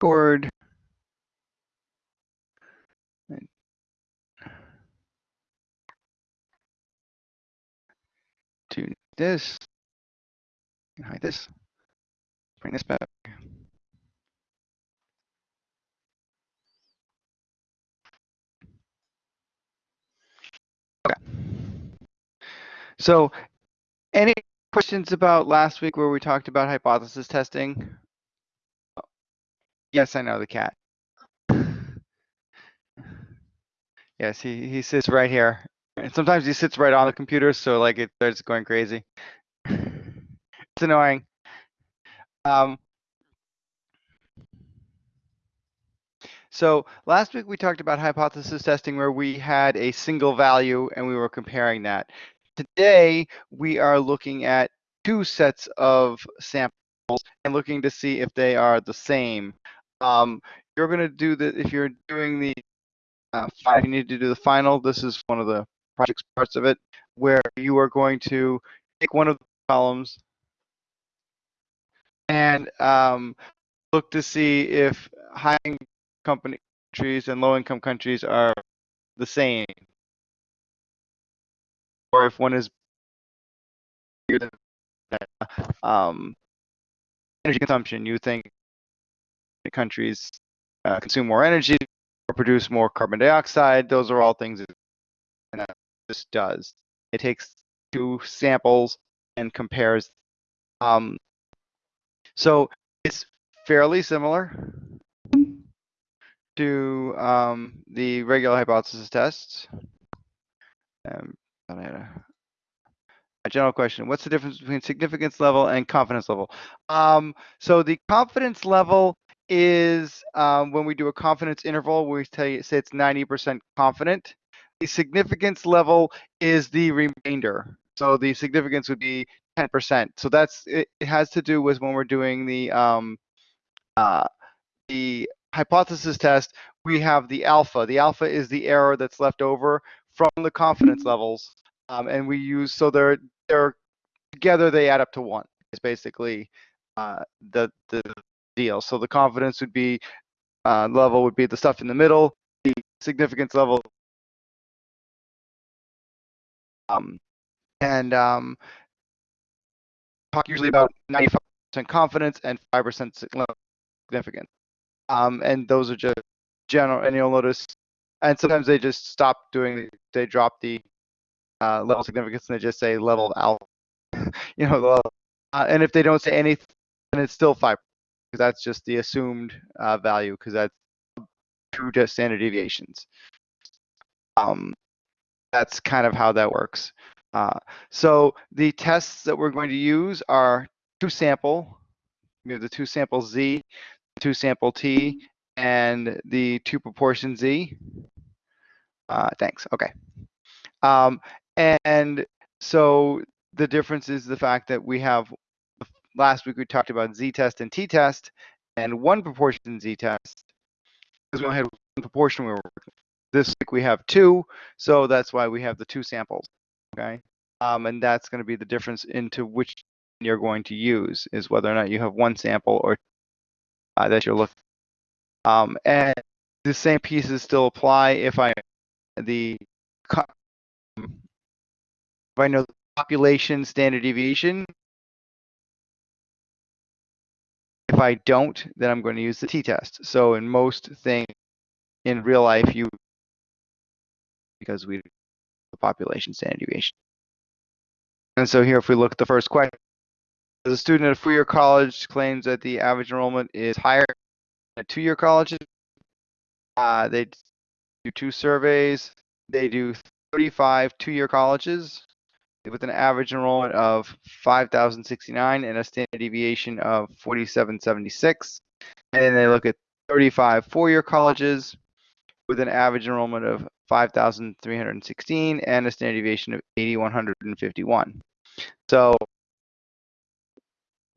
record. To this, hide this, bring this back. Okay. So any questions about last week where we talked about hypothesis testing? Yes, I know the cat. Yes, he, he sits right here. And sometimes he sits right on the computer, so like it starts going crazy. it's annoying. Um, so last week we talked about hypothesis testing where we had a single value and we were comparing that. Today we are looking at two sets of samples and looking to see if they are the same. Um, you're going to do the, if you're doing the uh, you need to do the final, this is one of the project parts of it, where you are going to take one of the columns and um, look to see if high company countries and low income countries are the same, or if one is um, energy consumption. You think countries uh, consume more energy or produce more carbon dioxide. Those are all things that this does. It takes two samples and compares. Um, so it's fairly similar to um, the regular hypothesis tests. Um, a general question, what's the difference between significance level and confidence level? Um, so the confidence level is um, when we do a confidence interval, we say, say it's 90% confident. The significance level is the remainder. So the significance would be 10%. So that's it, it has to do with when we're doing the um, uh, the hypothesis test, we have the alpha. The alpha is the error that's left over from the confidence levels. Um, and we use, so they're, they're together, they add up to one. It's basically uh, the, the deal. So the confidence would be uh, level would be the stuff in the middle. The significance level, um, and um, talk usually about 95% confidence and 5% significance. Um, and those are just general. And you'll notice, and sometimes they just stop doing. They drop the uh, level significance and they just say level alpha. you know, uh, and if they don't say anything, then it's still five because that's just the assumed uh, value because that's two just standard deviations. Um, that's kind of how that works. Uh, so the tests that we're going to use are two sample. We have the two sample Z, two sample T, and the two proportion Z. Uh, thanks. Okay. Um, and so the difference is the fact that we have last week we talked about z-test and t-test and one proportion z-test because we only had one proportion we were working. This week we have two, so that's why we have the two samples, okay? Um, and that's going to be the difference into which you're going to use is whether or not you have one sample or uh, that you're looking. Um, and the same pieces still apply if I the if I know the population standard deviation If I don't, then I'm going to use the t-test. So in most things in real life, you because we the population standard deviation. And so here, if we look at the first question, the student at a four-year college claims that the average enrollment is higher than two-year colleges. Uh, they do two surveys. They do 35 two-year colleges with an average enrollment of 5,069 and a standard deviation of 4776. And then they look at 35 four-year colleges with an average enrollment of 5,316 and a standard deviation of 8,151. So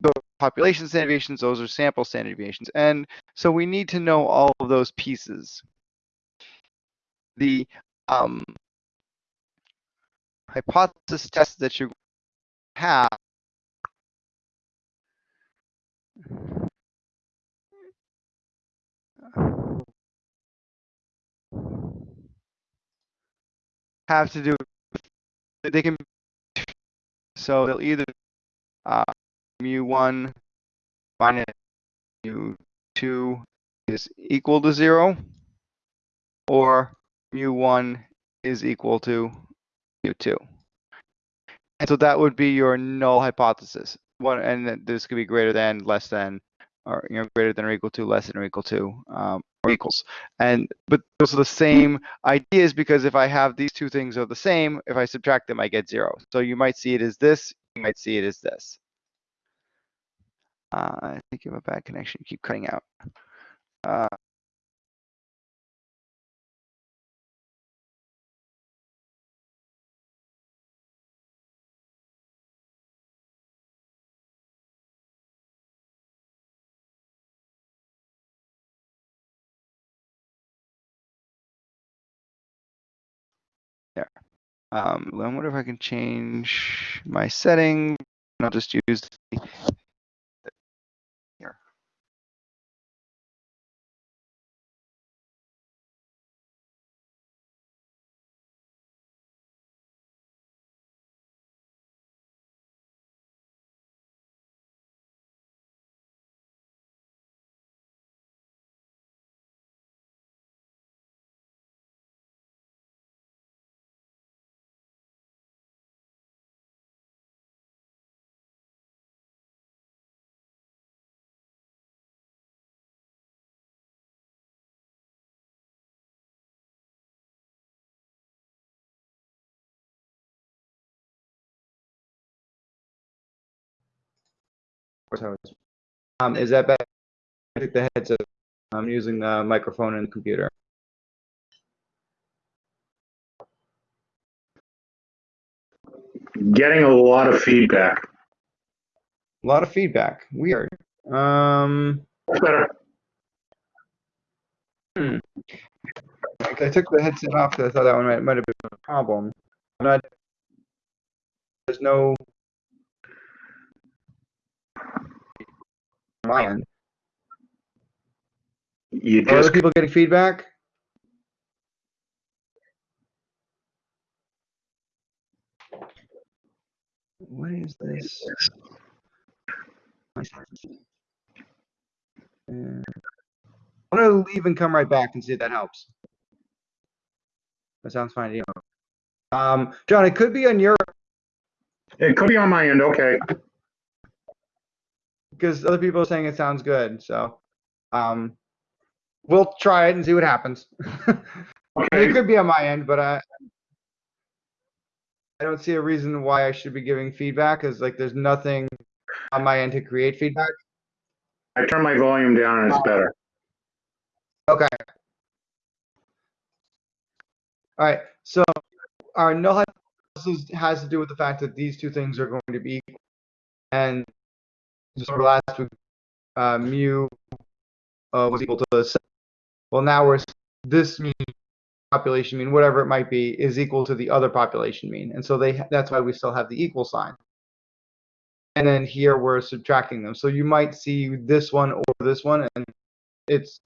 the population standard deviations, those are sample standard deviations. And so we need to know all of those pieces. The um, hypothesis test that you have. Have to do they can so they'll either uh, mu1 minus mu2 is equal to zero or mu1 is equal to mu two. And so that would be your null hypothesis. One, and this could be greater than, less than, or you know, greater than or equal to, less than or equal to, um, or equals. And but those are the same ideas because if I have these two things are the same, if I subtract them, I get zero. So you might see it as this, you might see it as this. Uh, I think you have a bad connection. You keep cutting out. Uh, Um, I wonder if I can change my setting. I'll just use the course I was. Um, is that better? I think the headset. I'm using the microphone and the computer. Getting a lot of feedback. A lot of feedback. Weird. Um, Better. hmm. I took the headset off because I thought that one might, might have been a problem. I'm not. There's no. My end. You Are other people getting feedback? What is this? I'm gonna leave and come right back and see if that helps. That sounds fine to you. Um, John, it could be on your, it could be on my end, okay. Because other people are saying it sounds good, so, um, we'll try it and see what happens. It could be on my end, but I, I don't see a reason why I should be giving feedback, because like there's nothing on my end to create feedback. I turn my volume down and it's better. Okay. All right, so our null hypothesis has to do with the fact that these two things are going to be equal. And just over last week, uh, mu uh, was equal to seven. Well, now we're, this mean, population mean, whatever it might be, is equal to the other population mean. And so they that's why we still have the equal sign. And then here we're subtracting them. So you might see this one or this one, and it's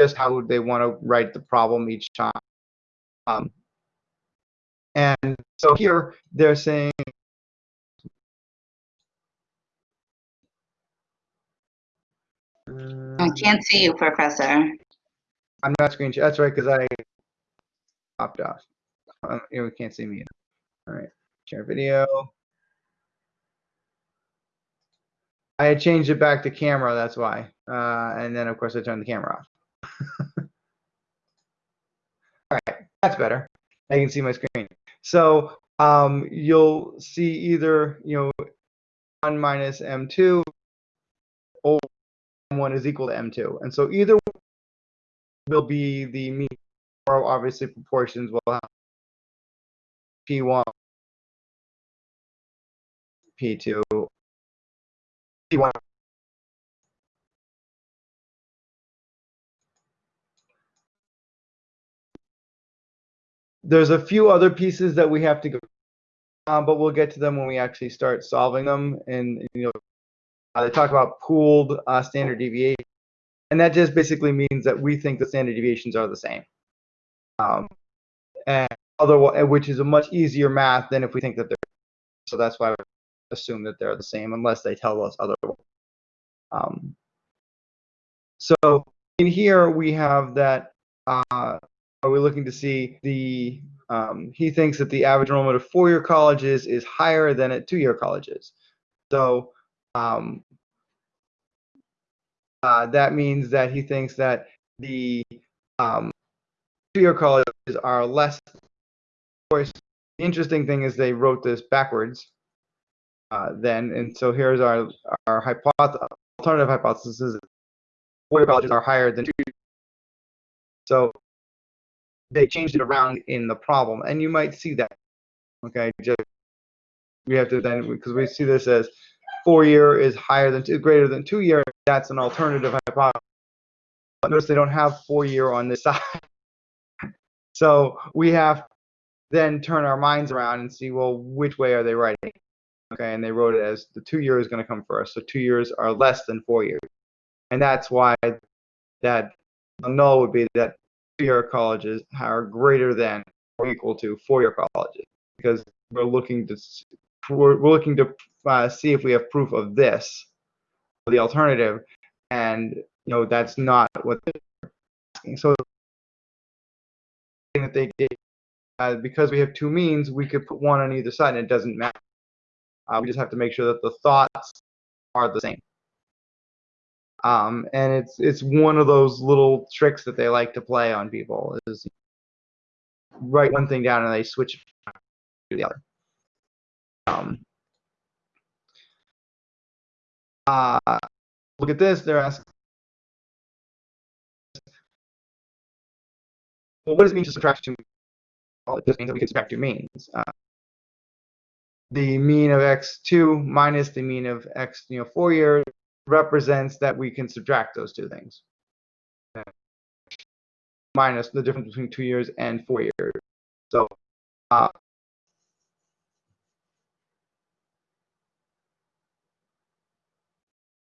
just how they want to write the problem each time. Um, and so here they're saying I uh, can't see you, Professor. I'm not screen share. That's right, because I popped off. Um, you can't see me. All right, share video. I had changed it back to camera, that's why. Uh, and then of course I turned the camera off. All right, that's better. I can see my screen. So um, you'll see either, you know, 1 minus m2 or m1 is equal to m2. And so either will be the mean, or obviously proportions will have p1, p2, p1. There's a few other pieces that we have to go, um, but we'll get to them when we actually start solving them. And, you know, uh, they talk about pooled uh, standard deviation, and that just basically means that we think the standard deviations are the same. Um, and otherwise, which is a much easier math than if we think that they're. So that's why I assume that they're the same unless they tell us otherwise. Um, so in here we have that. Uh, are we looking to see the? Um, he thinks that the average enrollment of four-year colleges is higher than at two-year colleges. So um, uh, that means that he thinks that the um, two-year colleges are less. Of course, the interesting thing is they wrote this backwards. Uh, then, and so here's our our hypothesis, alternative hypothesis is four-year colleges are higher than two. So they changed it around in the problem, and you might see that. Okay, just we have to then because we see this as four-year is higher than two, greater than two-year. That's an alternative hypothesis. But notice they don't have four-year on this side. So we have then turn our minds around and see, well, which way are they writing? Okay, and they wrote it as the two year is going to come first. So two years are less than four years. And that's why that null would be that two-year colleges are greater than or equal to four-year colleges because we're looking to we're, we're looking to uh, see if we have proof of this, the alternative, and you know that's not what they're asking. So that they uh, because we have two means, we could put one on either side, and it doesn't matter. Uh, we just have to make sure that the thoughts are the same. Um, and it's it's one of those little tricks that they like to play on people is write one thing down and they switch to the other. Um, uh, look at this. They're asking, well, what does it mean to subtract two? Well, it just means that we can subtract two means. Uh, the mean of x2 minus the mean of x, you know, four years represents that we can subtract those two things. Minus the difference between two years and four years. So, uh,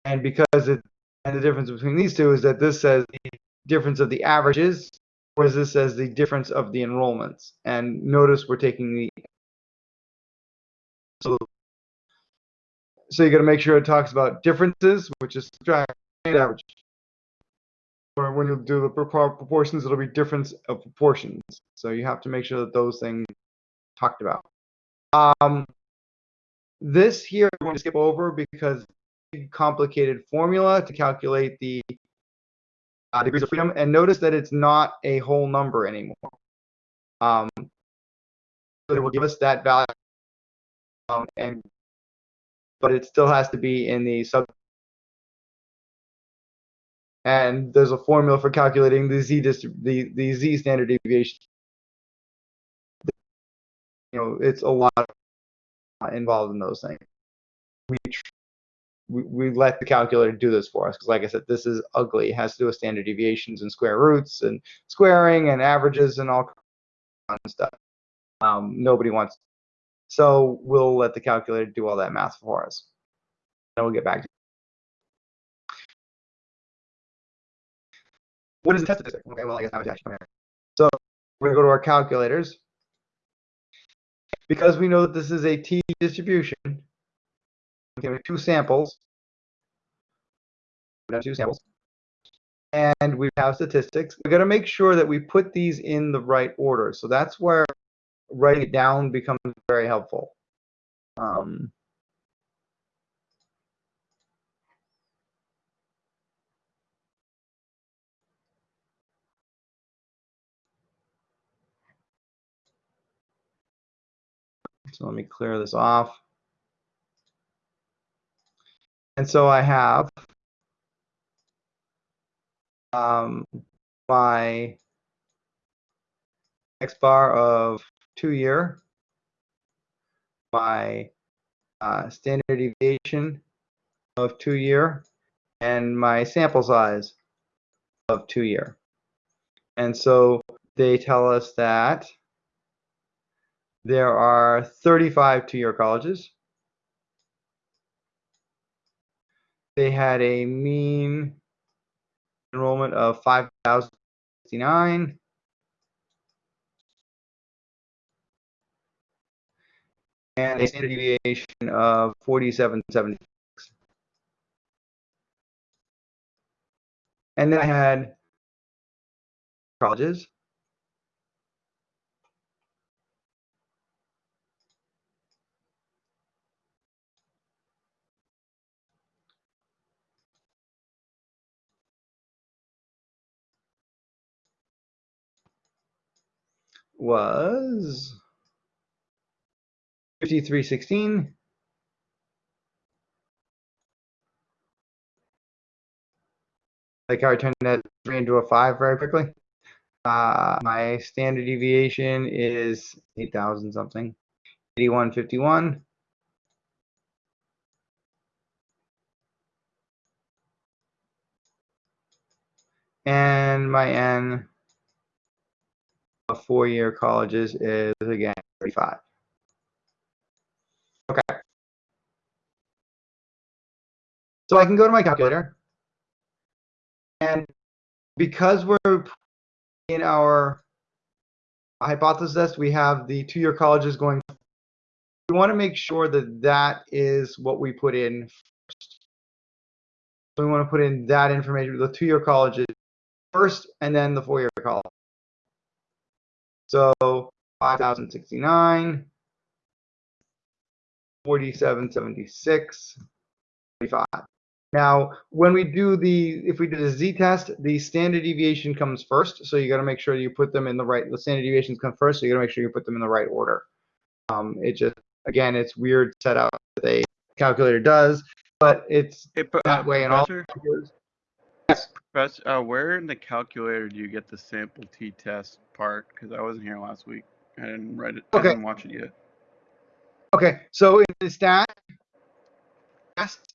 and because it, and the difference between these two is that this says the difference of the averages, whereas this says the difference of the enrollments. And notice we're taking the so you got to make sure it talks about differences, which is subtract average. Or when you do the proportions, it'll be difference of proportions. So you have to make sure that those things talked about. Um, this here I'm going to skip over because complicated formula to calculate the uh, degrees of freedom. And notice that it's not a whole number anymore. Um, so it will give us that value um, and but it still has to be in the sub. And there's a formula for calculating the z the the z standard deviation. You know, it's a lot involved in those things. We we, we let the calculator do this for us because, like I said, this is ugly. It has to do with standard deviations and square roots and squaring and averages and all kinds of stuff. Um, nobody wants to. so we'll let the calculator do all that math for us. Then we'll get back to What is the test statistic? Okay, well, I guess I was actually here. So we're going to go to our calculators. Because we know that this is a t distribution, we have two samples. Two samples. And we have statistics. We've got to make sure that we put these in the right order. So that's where writing it down becomes very helpful. Um, so let me clear this off. And so I have um, my x bar of two year, my uh, standard deviation of two year, and my sample size of two year. And so they tell us that there are 35 two-year colleges. They had a mean enrollment of 5,069. And a standard deviation of 4776. And then I had colleges. Was 5316. Like how I turned that three into a five very quickly. Uh, my standard deviation is 8,000 something. 8151. And my N four-year colleges is again 35. Okay. So I can go to my calculator. And because we're in our hypothesis, we have the two-year colleges going. We want to make sure that that is what we put in first. So we want to put in that information, the two-year colleges first, and then the four-year college. So 5,069, 4776, 45. Now, when we do the, if we do the z-test, the standard deviation comes first. So you got to make sure you put them in the right, the standard deviations come first. So you got to make sure you put them in the right order. Um, it just, again, it's weird setup that a calculator does, but it's pro- that uh, way in all Professor. Professor, uh, where in the calculator do you get the sample t-test part? Because I wasn't here last week. I didn't write it. Okay. I didn't watch it yet. Okay, so in the stat test,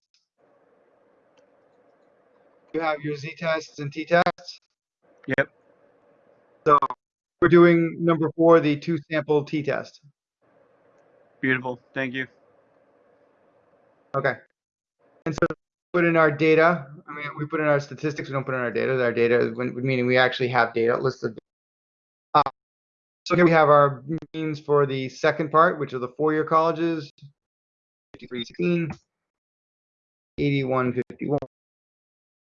you have your z-tests and t-tests. Yep. So we're doing number four, the two sample t-test. Beautiful. Thank you. Okay. And so put in our data. I mean, we put in our statistics. We don't put in our data. Our data, when- meaning we actually have data listed. Uh, so here we have our means for the second part, which are the four-year colleges, 5316, 8151,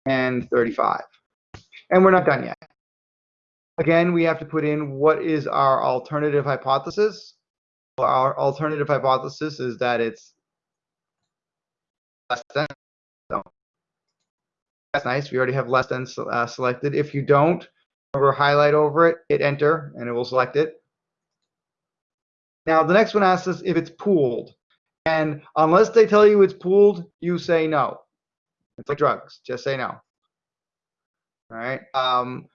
and 35. And we're not done yet. Again, we have to put in what is our alternative hypothesis. Our alternative hypothesis is that it's less than. That's nice. We already have less than uh, selected. If you don't, remember highlight over it, hit enter, and it will select it. Now the next one asks us if it's pooled. And unless they tell you it's pooled, you say no. It's like drugs. Just say no. All right. Um,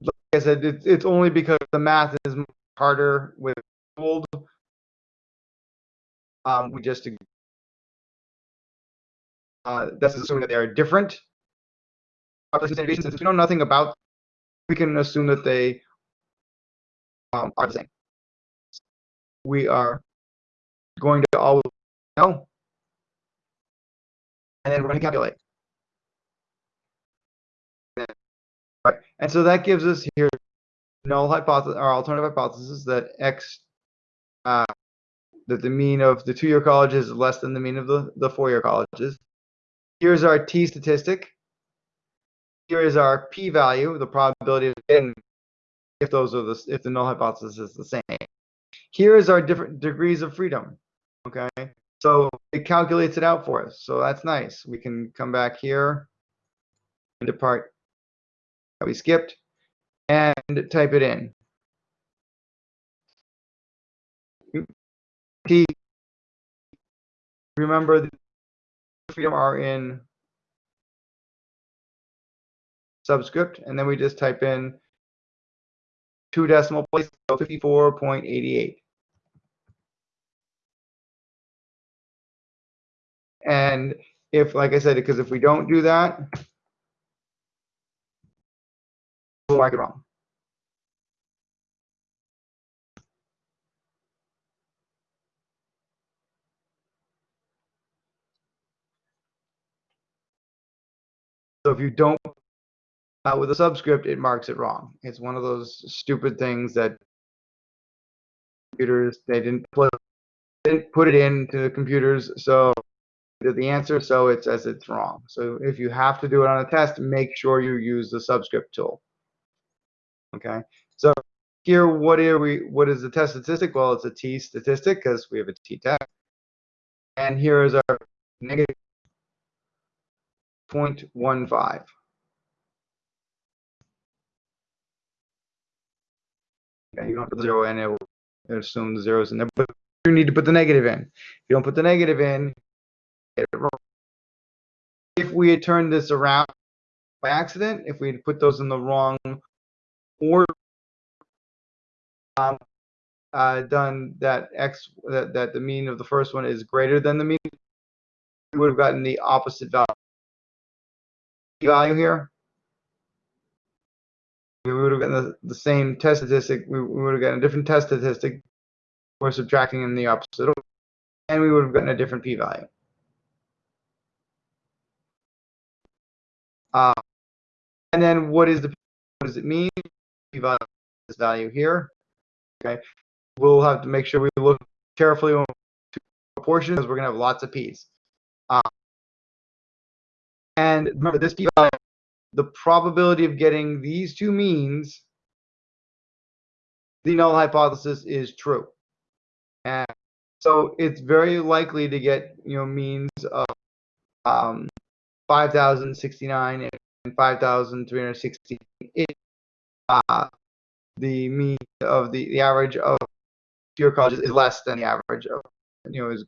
like I said, it's, it's only because the math is harder with pooled. Um, we just uh, that's assuming that they are different population. Since we know nothing about, we can assume that they um, are the same. We are going to all know, and then we're going to calculate. Right, and so that gives us here null hypothesis, our alternative hypothesis that x, uh, that the mean of the two-year colleges is less than the mean of the, the four-year colleges. Here's our t statistic. Here is our p-value, the probability of getting if those are the if the null hypothesis is the same. Here is our different degrees of freedom. Okay, so it calculates it out for us. So that's nice. We can come back here into part that we skipped and type it in. Remember, the freedom are in subscript, and then we just type in two decimal places, so 54.88. And if, like I said, because if we don't do that, we'll mark it wrong. So if you don't uh, with a subscript, it marks it wrong. It's one of those stupid things that computers they didn't put didn't put it into the computers, so the answer, so it says it's wrong. So if you have to do it on a test, make sure you use the subscript tool. Okay, so here, what are we? What is the test statistic? Well, it's a t statistic because we have a t test. And here is our negative 0.15. you don't put zero in, it will assume the zeros in there, but you need to put the negative in. If you don't put the negative in, get it wrong. If we had turned this around by accident, if we had put those in the wrong order, um, uh, done that x that, that the mean of the first one is greater than the mean, we would have gotten the opposite value. Value here, we would have gotten the, the same test statistic. We, we would have gotten a different test statistic. We're subtracting in the opposite, order, and we would have gotten a different p-value. Uh, and then what is the what does it mean? P-value this value here. Okay, we'll have to make sure we look carefully on proportions because we're going to have lots of p's. Uh, and remember, this p-value, the probability of getting these two means, the null hypothesis is true. And so it's very likely to get, you know, means of um, 5,069 and 5,360. Uh, the mean of the, the average of your colleges is less than the average of, you know, is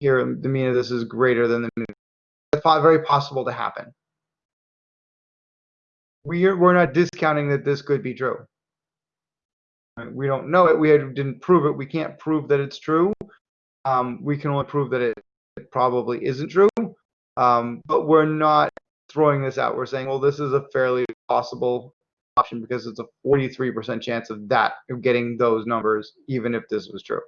here the mean of this is greater than the mean. It's very possible to happen. We're, we're not discounting that this could be true. We don't know it. We didn't prove it. We can't prove that it's true. Um, we can only prove that it, it probably isn't true. Um, but we're not throwing this out. We're saying, well, this is a fairly possible option because it's a 43% chance of that, of getting those numbers, even if this was true.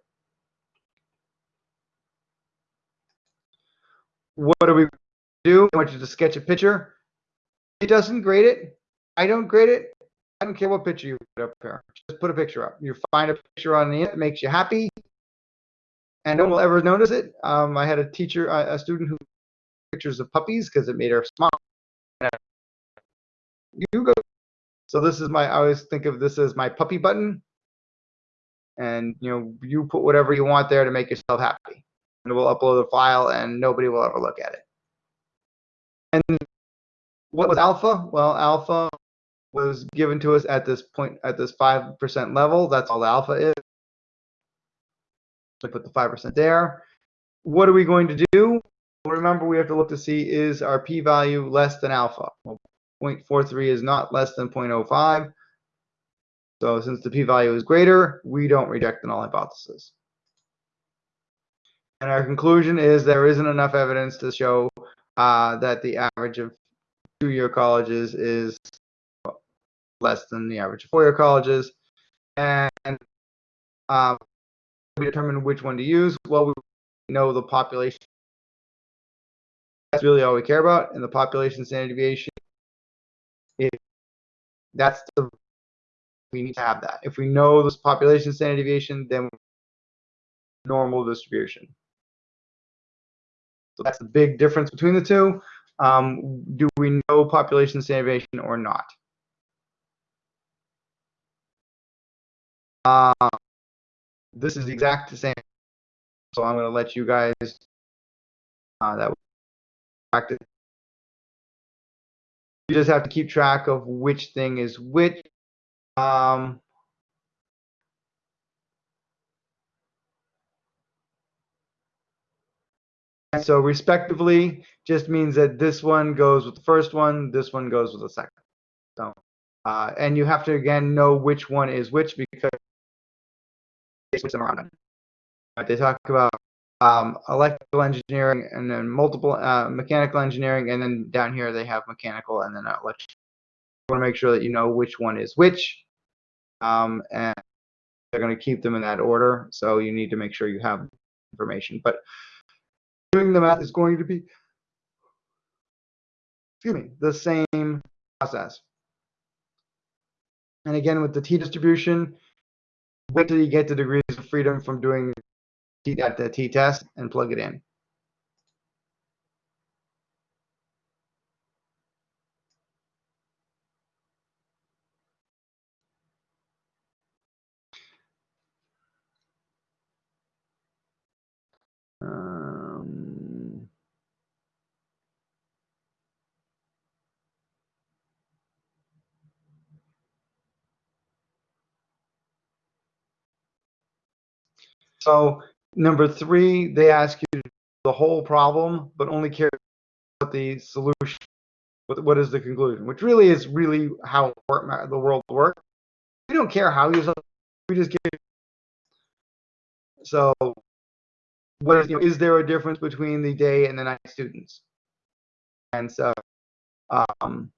What do we do? I want you to sketch a picture. It doesn't grade it. I don't grade it. I don't care what picture you put up here. Just put a picture up. You find a picture on the internet that makes you happy, and no one will ever notice it. Um, I had a teacher, a, a student who pictures of puppies because it made her smile. You go. So this is my. I always think of this as my puppy button, and you know, you put whatever you want there to make yourself happy, and we'll upload the file, and nobody will ever look at it. And what was alpha? Well, alpha was given to us at this point, at this 5% level. That's all alpha is. So put the 5% there. What are we going to do? Well, remember, we have to look to see is our p-value less than alpha? Well, 0.43 is not less than 0.05. So since the p-value is greater, we don't reject the null hypothesis. And our conclusion is there isn't enough evidence to show uh, that the average of two-year colleges is less than the average of four-year colleges. And um, we determine which one to use. Well, we know the population. That's really all we care about. And the population standard deviation, if that's the, we need to have that. If we know this population standard deviation, then normal distribution. So that's the big difference between the two. Um, do we know population deviation or not? Uh, this is the exact same. So I'm going to let you guys uh, that practice. You just have to keep track of which thing is which. Um, so respectively just means that this one goes with the first one, this one goes with the second. So, uh, and you have to again know which one is which because they switch them around. Right, they talk about um, electrical engineering and then multiple uh, mechanical engineering, and then down here they have mechanical and then electrical. You want to make sure that you know which one is which, um, and they're going to keep them in that order. So you need to make sure you have information. But doing the math is going to be, excuse me, the same process. And again, with the t-distribution, wait till you get the degrees of freedom from doing t at the t-test and plug it in. So number three, they ask you the whole problem, but only care about the solution. What, what is the conclusion? Which really is really how the world works. We don't care how you solve. We just get. So, what is, you know, is there a difference between the day and the night students? And so, um,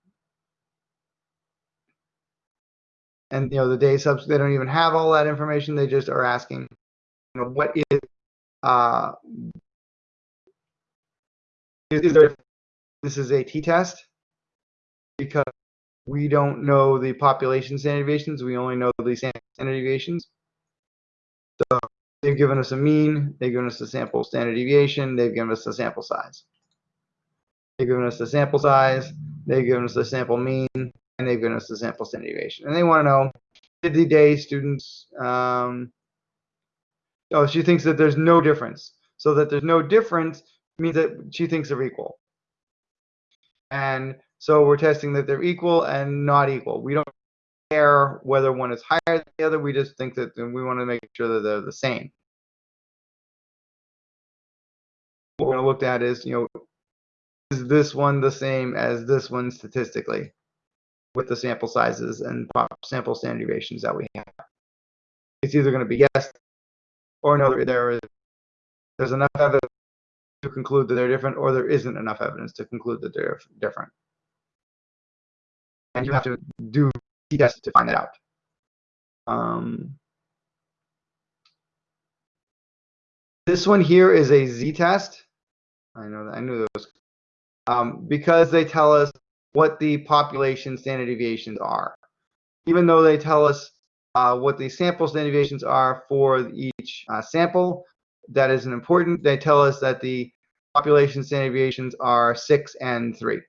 and you know, the day subs they don't even have all that information. They just are asking know, what is uh, is, is there this is a t-test? Because we don't know the population standard deviations we only know the standard deviations. So they've given us a mean they've given us a sample standard deviation they've given us a sample size. They've given us the sample size they've given us the sample mean and they've given us the sample standard deviation. And they want to know did the day students um, Oh, she thinks that there's no difference. So that there's no difference means that she thinks they're equal. And so we're testing that they're equal and not equal. We don't care whether one is higher than the other. We just think that we want to make sure that they're the same. What we're going to look at is, you know, is this one the same as this one statistically with the sample sizes and sample standard deviations that we have? It's either going to be yes or no, there is there's enough evidence to conclude that they're different, or there isn't enough evidence to conclude that they're different. And you have to do t-tests to find that out. Um, this one here is a z-test. I know that I knew those um, because they tell us what the population standard deviations are. Even though they tell us uh, what the sample deviations are for each uh, sample. That is an important. They tell us that the population standard deviations are six and three.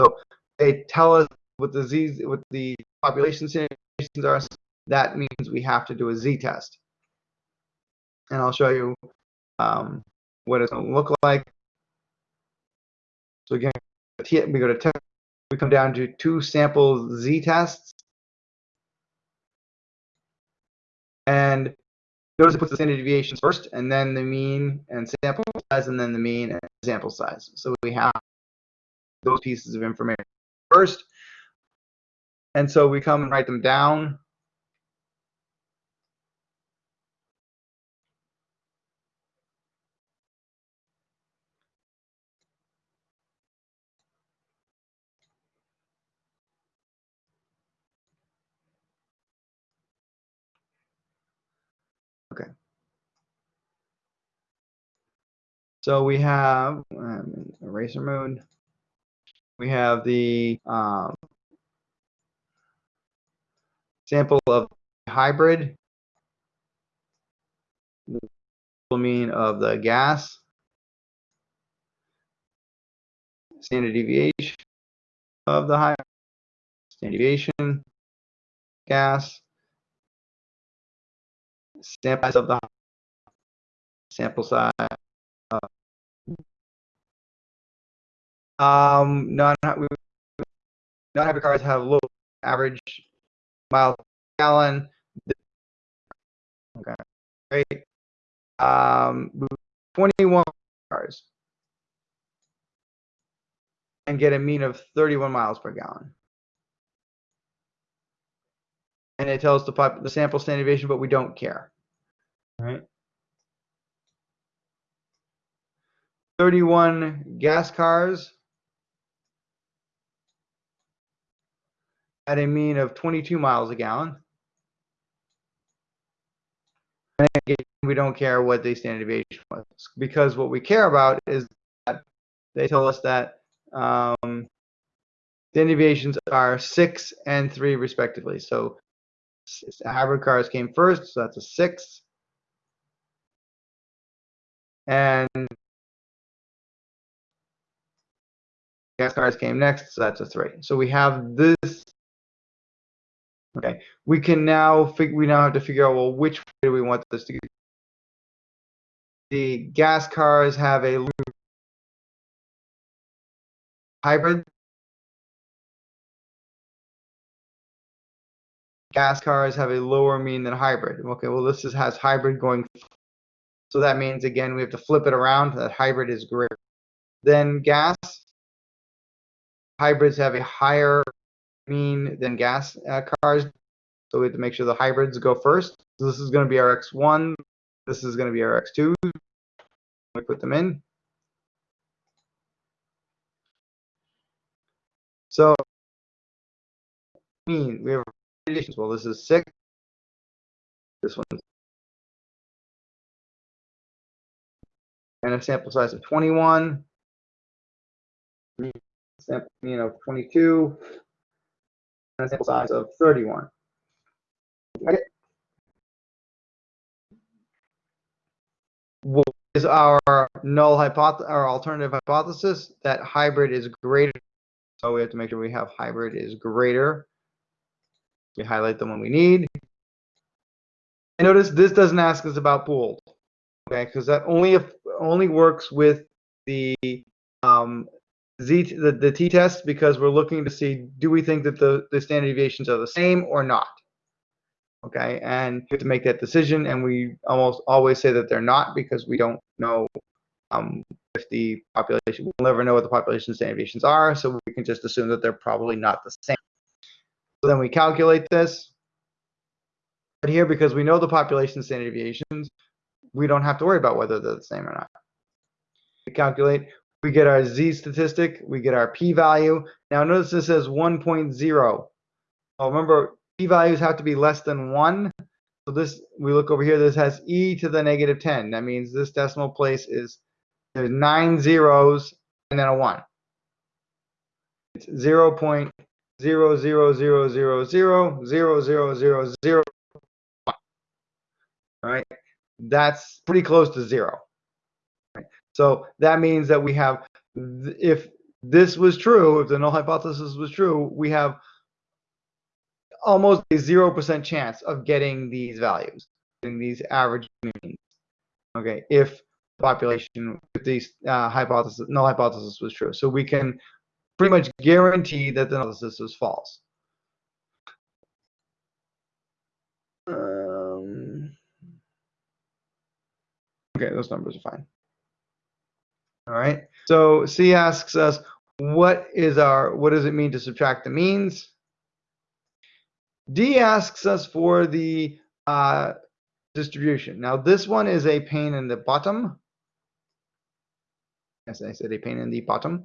So they tell us what the z what the population standard deviations are. That means we have to do a z-test, and I'll show you um, what it's going to look like. So again, we go to test. We come down to two sample z-tests. And notice it puts the standard deviations first, and then the mean and sample size, and then the mean and sample size. So we have those pieces of information first. And so we come and write them down. Okay. So we have um, eraser mode. We have the um, sample of hybrid, the mean of the gas, standard deviation of the high standard deviation, gas, sample size of the sample size. Uh, um, non non-hybrid cars have low average miles per gallon. Okay, great. Um, 21 cars and get a mean of 31 miles per gallon. And it tells the, pop, the sample standard deviation, but we don't care. All right. 31 gas cars at a mean of 22 miles a gallon. And again, we don't care what the standard deviation was because what we care about is that they tell us that um, the deviations are six and three respectively. So hybrid cars came first, so that's a six. and gas cars came next, so that's a three. So we have this. Okay, we can now fig- we now have to figure out well which way do we want this to go. The gas cars have a hybrid. Gas cars have a lower mean than hybrid. Okay, well this is, has hybrid going. So that means again we have to flip it around. That hybrid is greater than gas. Hybrids have a higher mean than gas uh, cars. So we have to make sure the hybrids go first. So this is going to be our X1. This is going to be our X2. We put them in. So mean we have additions. Well, this is six. This one and a sample size of 21. Sample mean of 22 and a sample size of 31. What is our null hypothesis, our alternative hypothesis that hybrid is greater? So we have to make sure we have hybrid is greater. We highlight them when we need. And notice this doesn't ask us about pooled, okay? Because that only if only works with the um, z the, the t-test because we're looking to see do we think that the the standard deviations are the same or not. Okay, and you have to make that decision, and we almost always say that they're not because we don't know um, if the population. We'll never know what the population standard deviations are, so we can just assume that they're probably not the same. So then we calculate this. But here, because we know the population standard deviations, we don't have to worry about whether they're the same or not. We calculate, we get our z statistic, we get our p-value. Now notice this says 1.0. Oh, remember, p-values have to be less than 1. So this, we look over here, this has e to the negative 10. That means this decimal place is, there's 9 zeros and then a 1. It's 0 0.000000001. All right, that's pretty close to 0. So that means that we have, if this was true, if the null hypothesis was true, we have almost a zero percent chance of getting these values, getting these average means. Okay, if population, if these uh, hypothesis, null hypothesis was true, so we can pretty much guarantee that the null hypothesis is false. Um, okay, those numbers are fine. All right. So C asks us, what is our, what does it mean to subtract the means? D asks us for the uh, distribution. Now this one is a pain in the bottom. Yes, I said a pain in the bottom.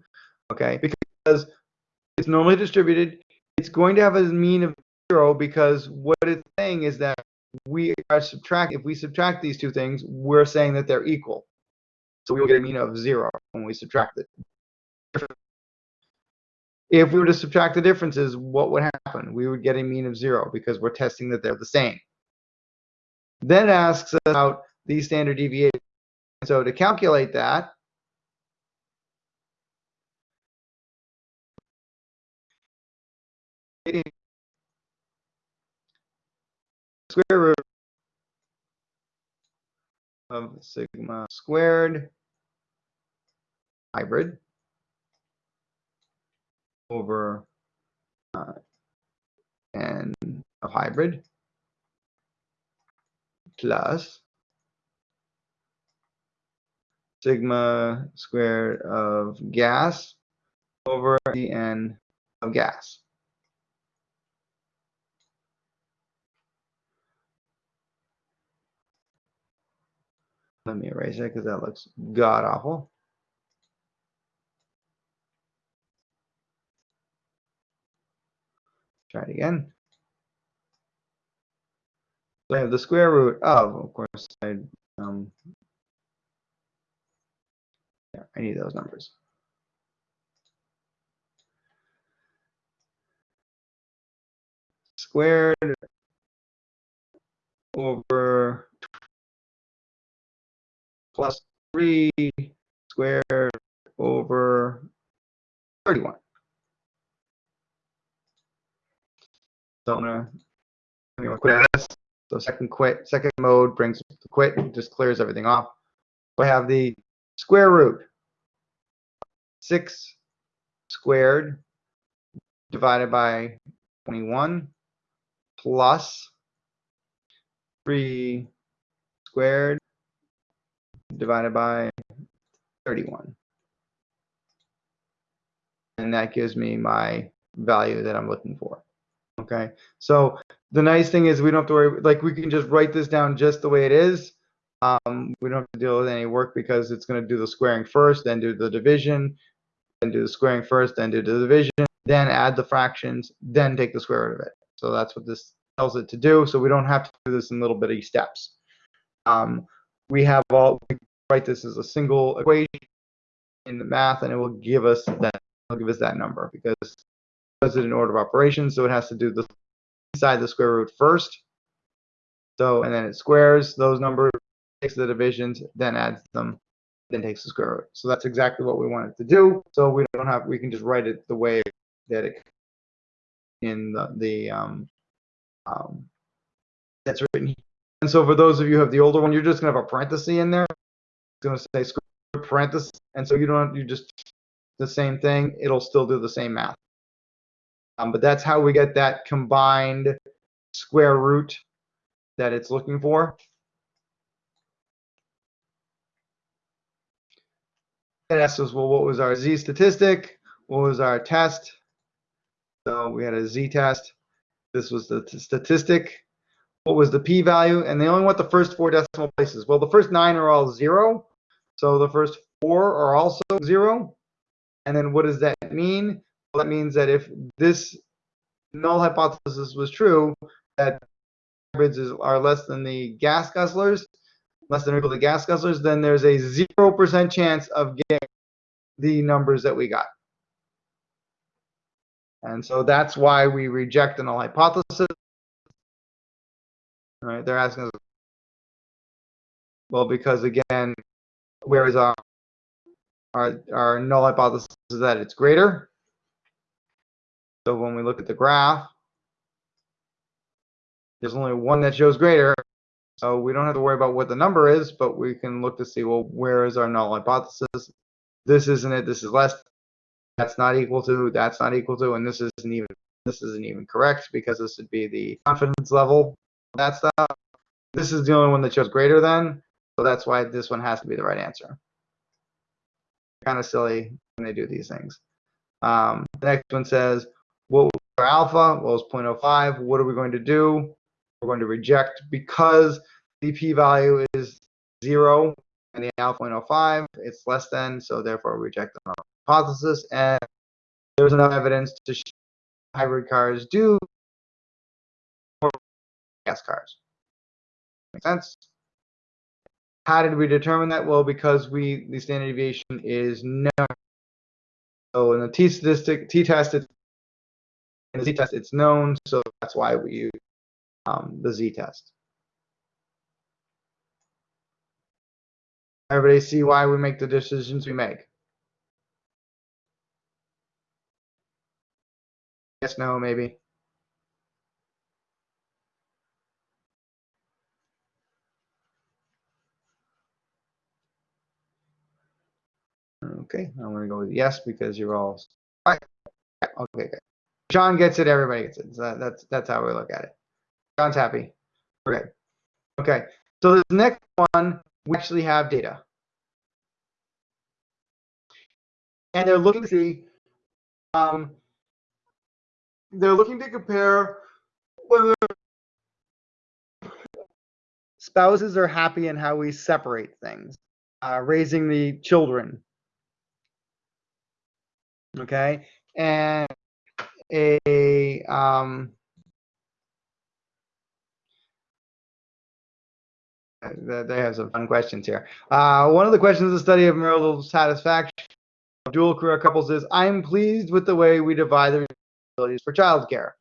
Okay, because it's normally distributed. It's going to have a mean of zero because what it's saying is that we are subtract. If we subtract these two things, we're saying that they're equal. So we will get a mean of zero when we subtract it. If we were to subtract the differences, what would happen? We would get a mean of zero because we're testing that they're the same. Then asks about the standard deviation. So to calculate that, square root of sigma squared hybrid over uh, n of hybrid plus sigma squared of gas over the n of gas. Let me erase that because that looks god awful. Try it again. So I have the square root of, of course, I, um, yeah, I need those numbers. Squared over plus 3 squared over 31. So gonna, quit this. So second quit, second mode brings the quit, just clears everything off. So I have the square root. 6 squared divided by 21 plus 3 squared divided by 31. And that gives me my value that I'm looking for. Okay, so the nice thing is we don't have to worry, like we can just write this down just the way it is. Um, we don't have to deal with any work because it's going to do the squaring first, then do the division, then do the squaring first, then do the division, then add the fractions, then take the square root of it. So that's what this tells it to do. So we don't have to do this in little bitty steps. Um, we have all, we write this as a single equation in the math and it will give us that, it'll give us that number because does it in order of operations. So it has to do the inside the square root first. So, and then it squares those numbers, takes the divisions, then adds them, then takes the square root. So that's exactly what we want it to do. So we don't have, we can just write it the way that it in the, the um, um, that's written here. And so for those of you who have the older one, you're just gonna have a parenthesis in there. It's gonna say square root parenthesis, and so you don't you just the same thing. It'll still do the same math. Um, but that's how we get that combined square root that it's looking for. It asks us, well, what was our z statistic? What was our test? So we had a z-test. This was the statistic. What was the p-value? And they only want the first four decimal places. Well, the first nine are all zero. So the first four are also zero. And then what does that mean? That means that if this null hypothesis was true, that hybrids are less than the gas guzzlers, less than or equal to gas guzzlers, then there's a 0% chance of getting the numbers that we got. And so that's why we reject the null hypothesis. All right, they're asking us, well, because again, where is our, our, our null hypothesis is that it's greater. So when we look at the graph, there's only one that shows greater. So we don't have to worry about what the number is, but we can look to see, well, where is our null hypothesis? This isn't it, this is less that's not equal to, that's not equal to, and this isn't even this isn't even correct because this would be the confidence level. That stuff. This is the only one that shows greater than, so that's why this one has to be the right answer. Kind of silly when they do these things. Um, the next one says, what was our alpha? Well, it's 0.05. What are we going to do? We're going to reject because the p-value is zero and the alpha 0.05. It's less than, so therefore reject the hypothesis, and there's enough evidence to show hybrid cars do more gas cars. Make sense? How did we determine that? Well, because we the standard deviation is known. So in the t statistic, t test, it's, in the z test, it's known. So that's why we use um, the z test. Everybody see why we make the decisions we make? Yes, no, maybe. Okay, I'm gonna go with yes because you're all. Right. Okay, good. John gets it. Everybody gets it. So that, that's that's how we look at it. John's happy. Okay. Okay. So this next one, we actually have data, and they're looking to see. Um, they're looking to compare whether spouses are happy and how we separate things, uh, raising the children. Okay, and a um, they have some fun questions here. Uh, one of the questions of the study of marital satisfaction of dual career couples is, I'm pleased with the way we divide the responsibilities for childcare.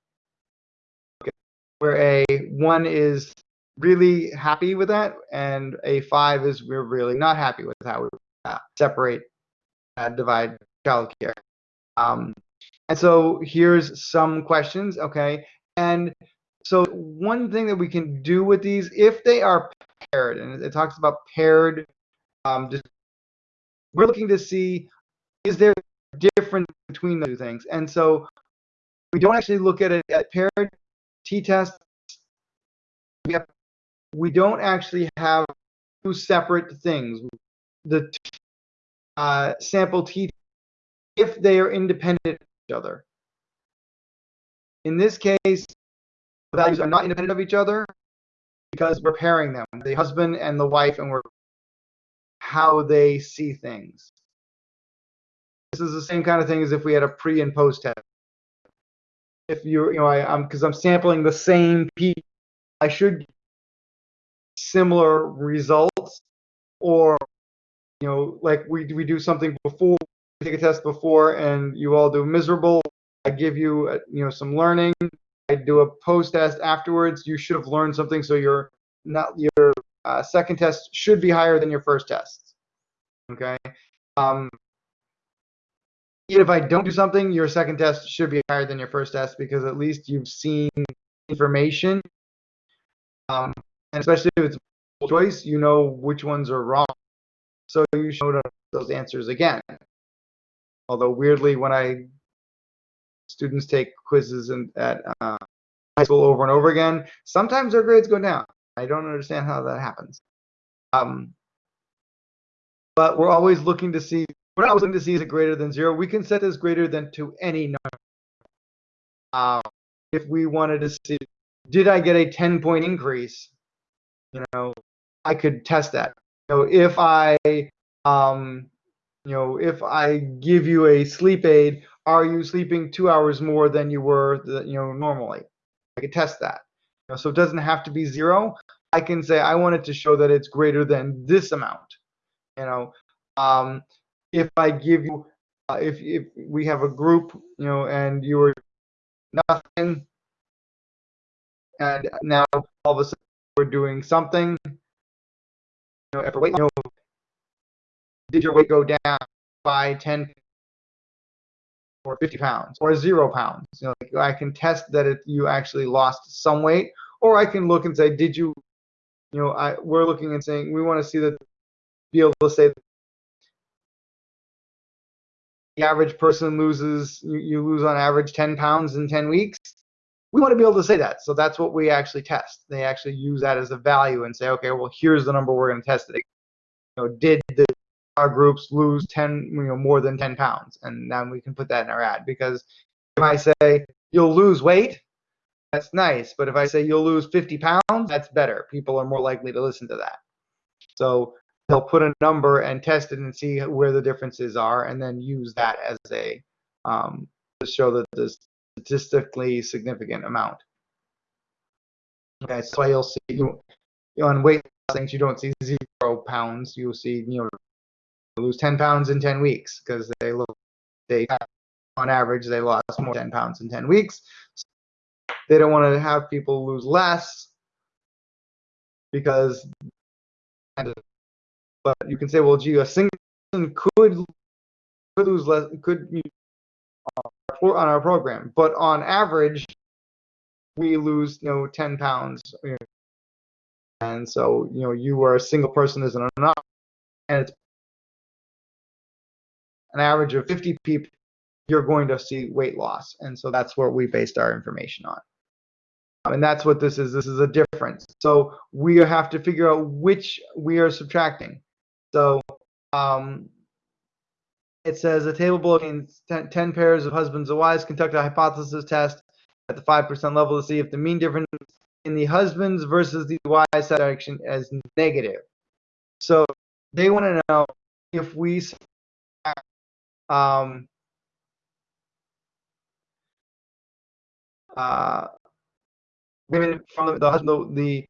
Okay. Where a one is really happy with that, and a five is we're really not happy with how we uh, separate, uh, divide childcare. Um, and so here's some questions, okay? And so one thing that we can do with these, if they are paired, and it talks about paired, um, we're looking to see is there a difference between the two things. And so we don't actually look at it at paired t-tests. We, don't actually have two separate things. The uh, sample t if they are independent each other. In this case, the values are not independent of each other because we're pairing them, the husband and the wife, and we're how they see things. This is the same kind of thing as if we had a pre and post test. If you, you know, I, I'm because I'm sampling the same P, I should similar results, or you know, like we we do something before, take a test before, and you all do miserable. I give you, uh, you know, some learning. I do a post test afterwards. You should have learned something, so your not your uh, second test should be higher than your first test. Okay. Um, even if I don't do something, your second test should be higher than your first test because at least you've seen information. Um, and especially if it's choice, you know which ones are wrong. So you know those answers again. Although weirdly, when I students take quizzes in, at uh, high school over and over again, sometimes their grades go down. I don't understand how that happens. Um, but we're always looking to see we're always looking to see is it greater than zero. We can set this greater than to any number. Uh, if we wanted to see, did I get a 10 point increase? You know, I could test that. So if I, um, you know, if I give you a sleep aid, are you sleeping two hours more than you were, the, you know, normally? I could test that. You know, so it doesn't have to be zero. I can say I want it to show that it's greater than this amount. You know, um, if I give you, uh, if if we have a group, you know, and you were nothing, and now all of a sudden we're doing something, you know, weight, you know, did your weight go down by 10 or 50 pounds or zero pounds? You know, like I can test that it, you actually lost some weight, or I can look and say, did you, you know, I we're looking and saying we want to see that be able to say the average person loses, you, you lose on average 10 pounds in 10 weeks. We want to be able to say that. So that's what we actually test. They actually use that as a value and say, okay, well, here's the number we're going to test it. You know, did groups lose 10, you know, more than 10 pounds? And then we can put that in our ad because if I say you'll lose weight, that's nice. But if I say you'll lose 50 pounds, that's better. People are more likely to listen to that. So they'll put a number and test it and see where the differences are and then use that as a um, to show that the statistically significant amount. Okay, so you'll see you, on weight things you don't see zero pounds. You'll see you know lose 10 pounds in 10 weeks because they look they on average they lost more than 10 pounds in 10 weeks. They don't want to have people lose less because but you can say, well, gee, a single person could could lose less, could be uh, on our program, but on average, we lose, you know, 10 pounds. And so, you know, you are a single person isn't enough, and it's an average of 50 people, you're going to see weight loss. And so that's what we based our information on. Um, and that's what this is. This is a difference. So we have to figure out which we are subtracting. So um, it says a table below 10, 10 pairs of husbands and wives conduct a hypothesis test at the 5% level to see if the mean difference in the husbands versus the wives section is negative. So they want to know if we um, uh, women from the, the husband the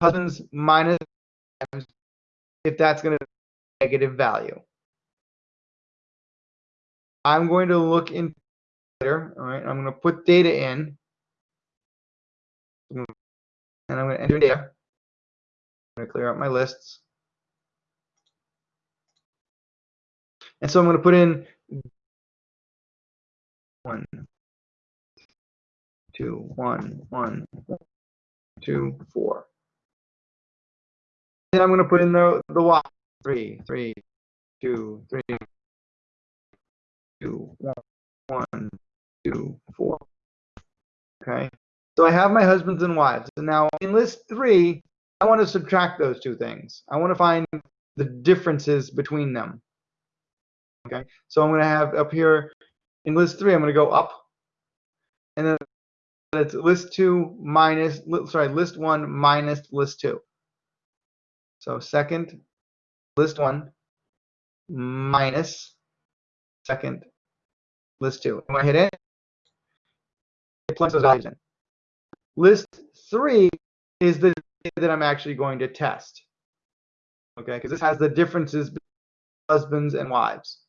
husbands minus if that's going to negative value. I'm going to look in later, all right, I'm going to put data in, and I'm going to enter data. I'm gonna clear out my lists. And so I'm gonna put in one, two, one, one, two, four. Then I'm gonna put in the the y three, three, two, three, two, one, one, two, four. Okay. So I have my husbands and wives. And now in list three, I want to subtract those two things. I want to find the differences between them. Okay. So I'm going to have up here in list three, I'm going to go up. And then it's list two minus, sorry, list one minus list two. So second, list one minus second, list two. And when I hit it, it plugs those values in. List three is the that I'm actually going to test. Okay, because this has the differences between husbands and wives.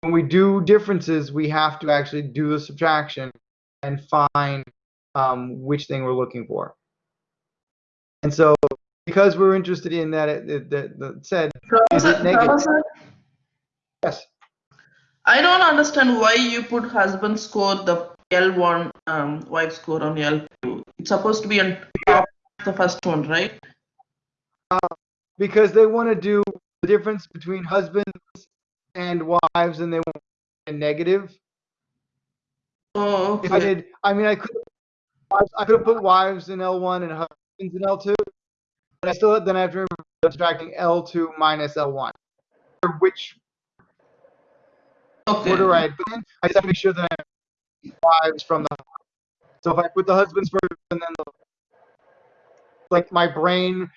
When we do differences, we have to actually do the subtraction and find um, which thing we're looking for. And so, because we're interested in that, it, it, that that said, Is it Professor, negative? Professor, yes, I don't understand why you put husband score the L1, um, wife score on L2. It's supposed to be on top of the first one, right? because they want to do the difference between husbands and wives, and they want a negative. Oh, If I okay. did, I mean, I could, I could have put wives in L1 and husbands in L2, but I still then I have to remember subtracting L2 minus L1. Which Okay. order I put in, I just have to make sure that I have wives from the. So if I put the husbands first and then the, like my brain,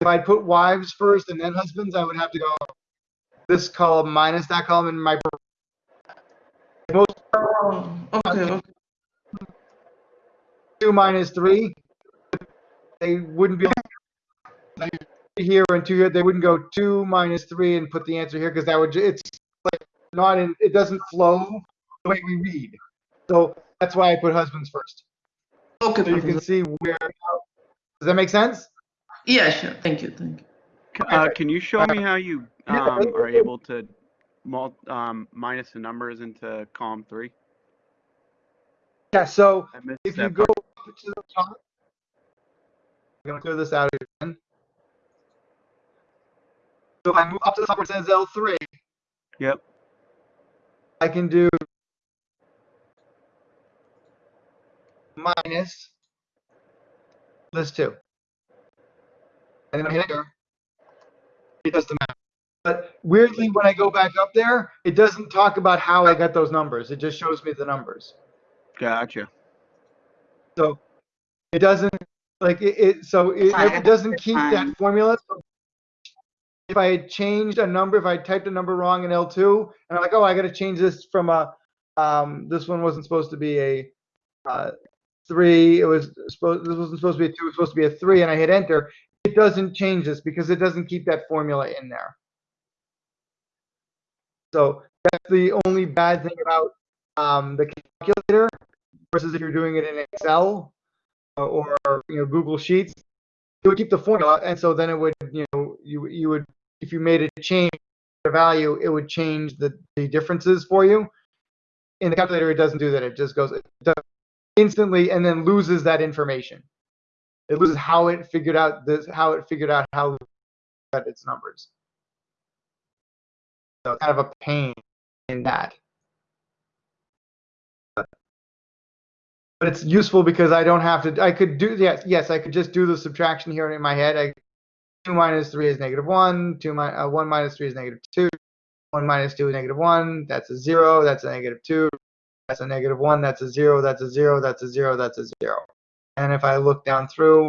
if I put wives first and then husbands, I would have to go this column minus that column in my. Most Oh, okay, okay. two minus three, they wouldn't be here and two here. They wouldn't go two minus three and put the answer here because that would it's like not in it doesn't flow the way we read. So that's why I put husbands first. Okay, So you can see where. Does that make sense? Yeah, sure. Thank you, thank you. Uh, can you show me how you um, are able to mul- um, minus the numbers into column three? Yeah. So if you go up to the top, I'm gonna clear this out again. So if I move up to the top where it says L3, Yep. I can do minus list two. And then I hit enter. It does the math. But weirdly, when I go back up there, it doesn't talk about how I got those numbers. It just shows me the numbers. Gotcha. So it doesn't like it, it so it, it doesn't keep that formula. So if I had changed a number, if I typed a number wrong in L2, and I'm like, oh, I got to change this from a, um, this one wasn't supposed to be a uh, three. It was supposed, this wasn't supposed to be a two. It was supposed to be a three, and I hit enter. It doesn't change this because it doesn't keep that formula in there. So that's the only bad thing about um, the calculator versus if you're doing it in Excel or, or you know Google Sheets. It would keep the formula, and so then it would you know you you would if you made a change the value, it would change the, the differences for you. In the calculator, it doesn't do that. It just goes it instantly and then loses that information. It loses how it figured out this, how it figured out how it its numbers. So it's kind of a pain in that. But it's useful because I don't have to. I could do yes, yes. I could just do the subtraction here in my head. I two minus three is negative one. Two mi- uh, one minus three is negative two. One minus two is negative one. That's a zero. That's a negative two. That's a negative one. That's a zero. That's a zero. That's a zero. That's a zero. And if I look down through,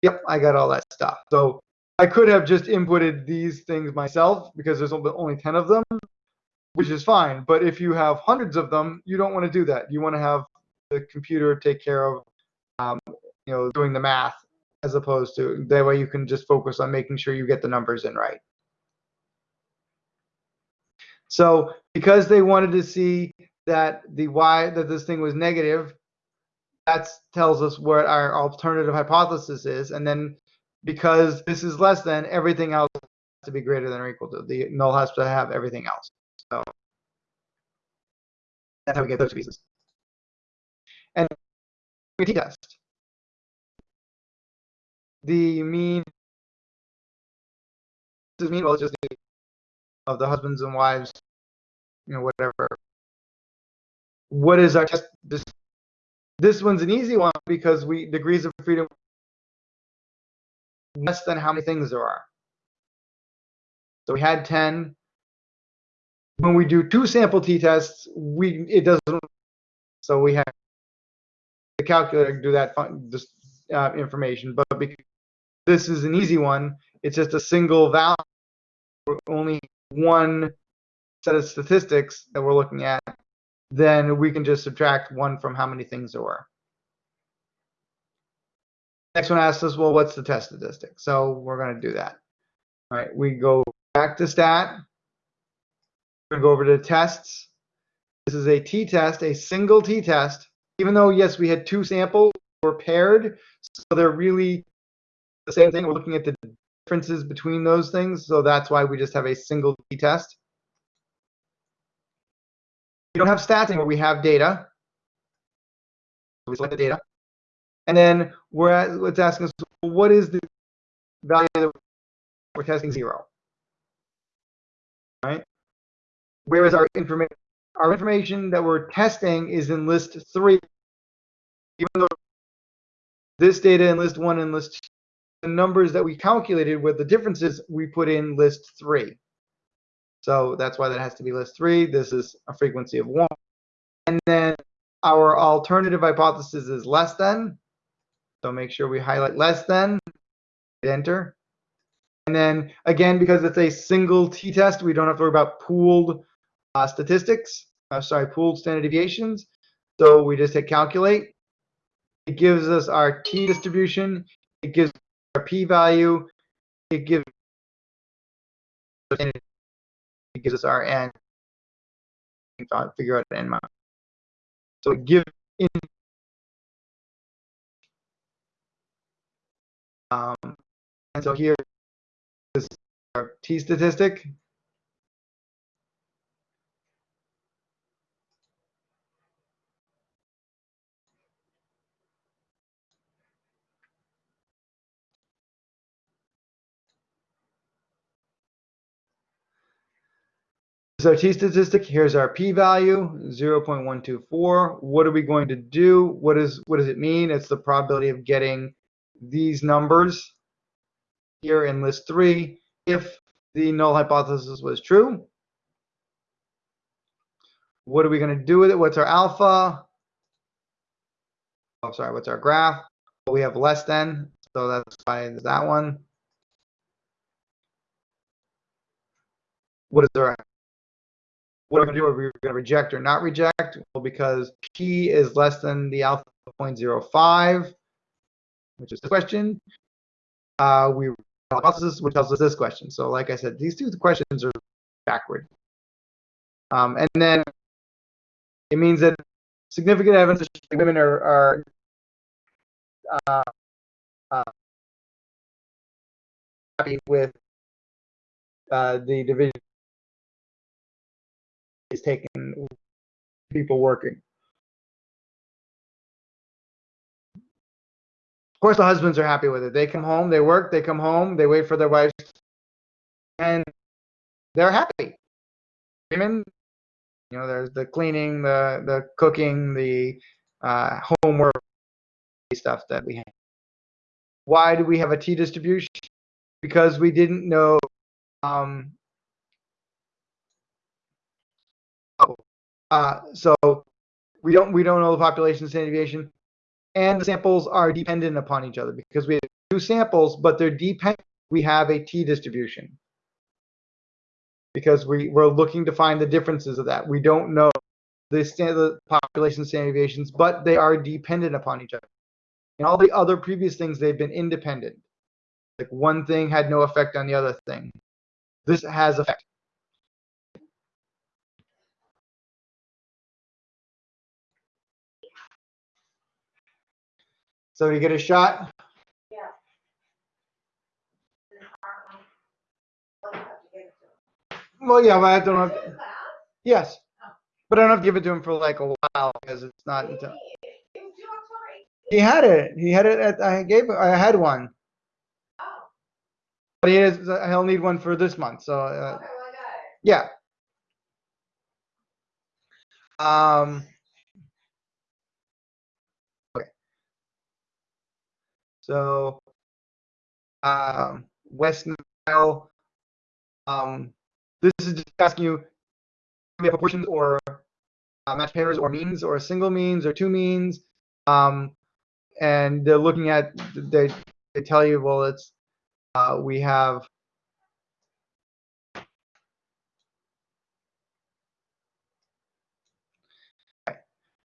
yep, I got all that stuff. So I could have just inputted these things myself because there's only only 10 of them, which is fine. But if you have hundreds of them, you don't want to do that. You want to have the computer take care of, um, you know, doing the math as opposed to that way you can just focus on making sure you get the numbers in right. So because they wanted to see that the y that this thing was negative, that tells us what our alternative hypothesis is. And then because this is less than, everything else has to be greater than or equal to. The null has to have everything else. So that's how we get those pieces. And t-test. The mean does mean well just the of the husbands and wives, you know, whatever. What is our test? This this one's an easy one because we degrees of freedom less than how many things there are. So we had 10. When we do two sample t-tests, we it doesn't. So we have the calculator do that fun, this uh, information, but because this is an easy one, it's just a single value, only one set of statistics that we're looking at, then we can just subtract one from how many things there were. Next one asks us, well, what's the test statistic? So we're going to do that. All right, we go back to stat. We're going to go over to tests. This is a t-test, a single t-test. Even though, yes, we had two samples, were paired, so they're really the same thing. We're looking at the differences between those things, so that's why we just have a single t-test. We don't have stats anymore, we have data. So we select the data. And then we're at, it's asking us, what is the value that we're testing zero? Right? Where is our information? Our information that we're testing is in list three. Even though this data in list one and list two, the numbers that we calculated with the differences we put in list three. So that's why that has to be list three. This is a frequency of one. And then our alternative hypothesis is less than. So make sure we highlight less than, hit enter. And then again, because it's a single t-test, we don't have to worry about pooled uh, statistics, uh, sorry, pooled standard deviations. So we just hit calculate. It gives us our t distribution. It gives our p-value. It gives gives us our n. Figure out n. So it gives in Um, and so here is our t statistic. So t statistic, here's our p-value, 0.124. What are we going to do? What is what does it mean? It's the probability of getting these numbers here in list three if the null hypothesis was true. What are we going to do with it? What's our alpha? Oh, sorry, what's our graph? Well, we have less than, so that's why that one. What is our what are we going to do? Are we going to reject or not reject? Well, because p is less than the alpha 0.05, which is the question. Uh, we hypothesis, which tells us this question. So, like I said, these two questions are backward. Um, and then it means that significant evidence that women are, are uh, uh, happy with uh, the division is taking people working. Of course, the husbands are happy with it. They come home, they work, they come home, they wait for their wives, and they're happy. Women, you know, there's the cleaning, the the cooking, the uh, homework stuff that we have. Why do we have a T distribution? Because we didn't know um, Uh, so we don't we don't know the population standard deviation, and the samples are dependent upon each other because we have two samples, but they're dependent. We have a t distribution because we we're looking to find the differences of that. We don't know the standard population standard deviations, but they are dependent upon each other. And all the other previous things they've been independent. Like one thing had no effect on the other thing. This has effect. So you get a shot? Yeah. Well, yeah, but I don't know. Yes. But I don't have to give it to him for like a while because it's not until. He had it. He had it at, I gave, I had one. Oh. But he is, he'll need one for this month, so, uh, yeah. Um. So, um, West Nile, um, this is just asking you, we have proportions or uh, match pairs or means or single means or two means. Um, and they're looking at, they, they tell you, well, it's, uh, we have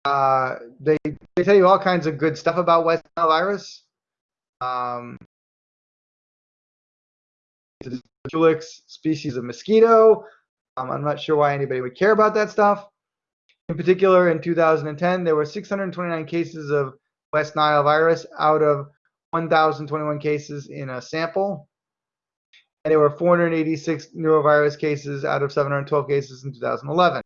uh, they they tell you all kinds of good stuff about West Nile virus. Um, Culex species of mosquito. Um, I'm not sure why anybody would care about that stuff. In particular, in 2010, there were 629 cases of West Nile virus out of 1,021 cases in a sample. And there were 486 neurovirus cases out of 712 cases in 2011.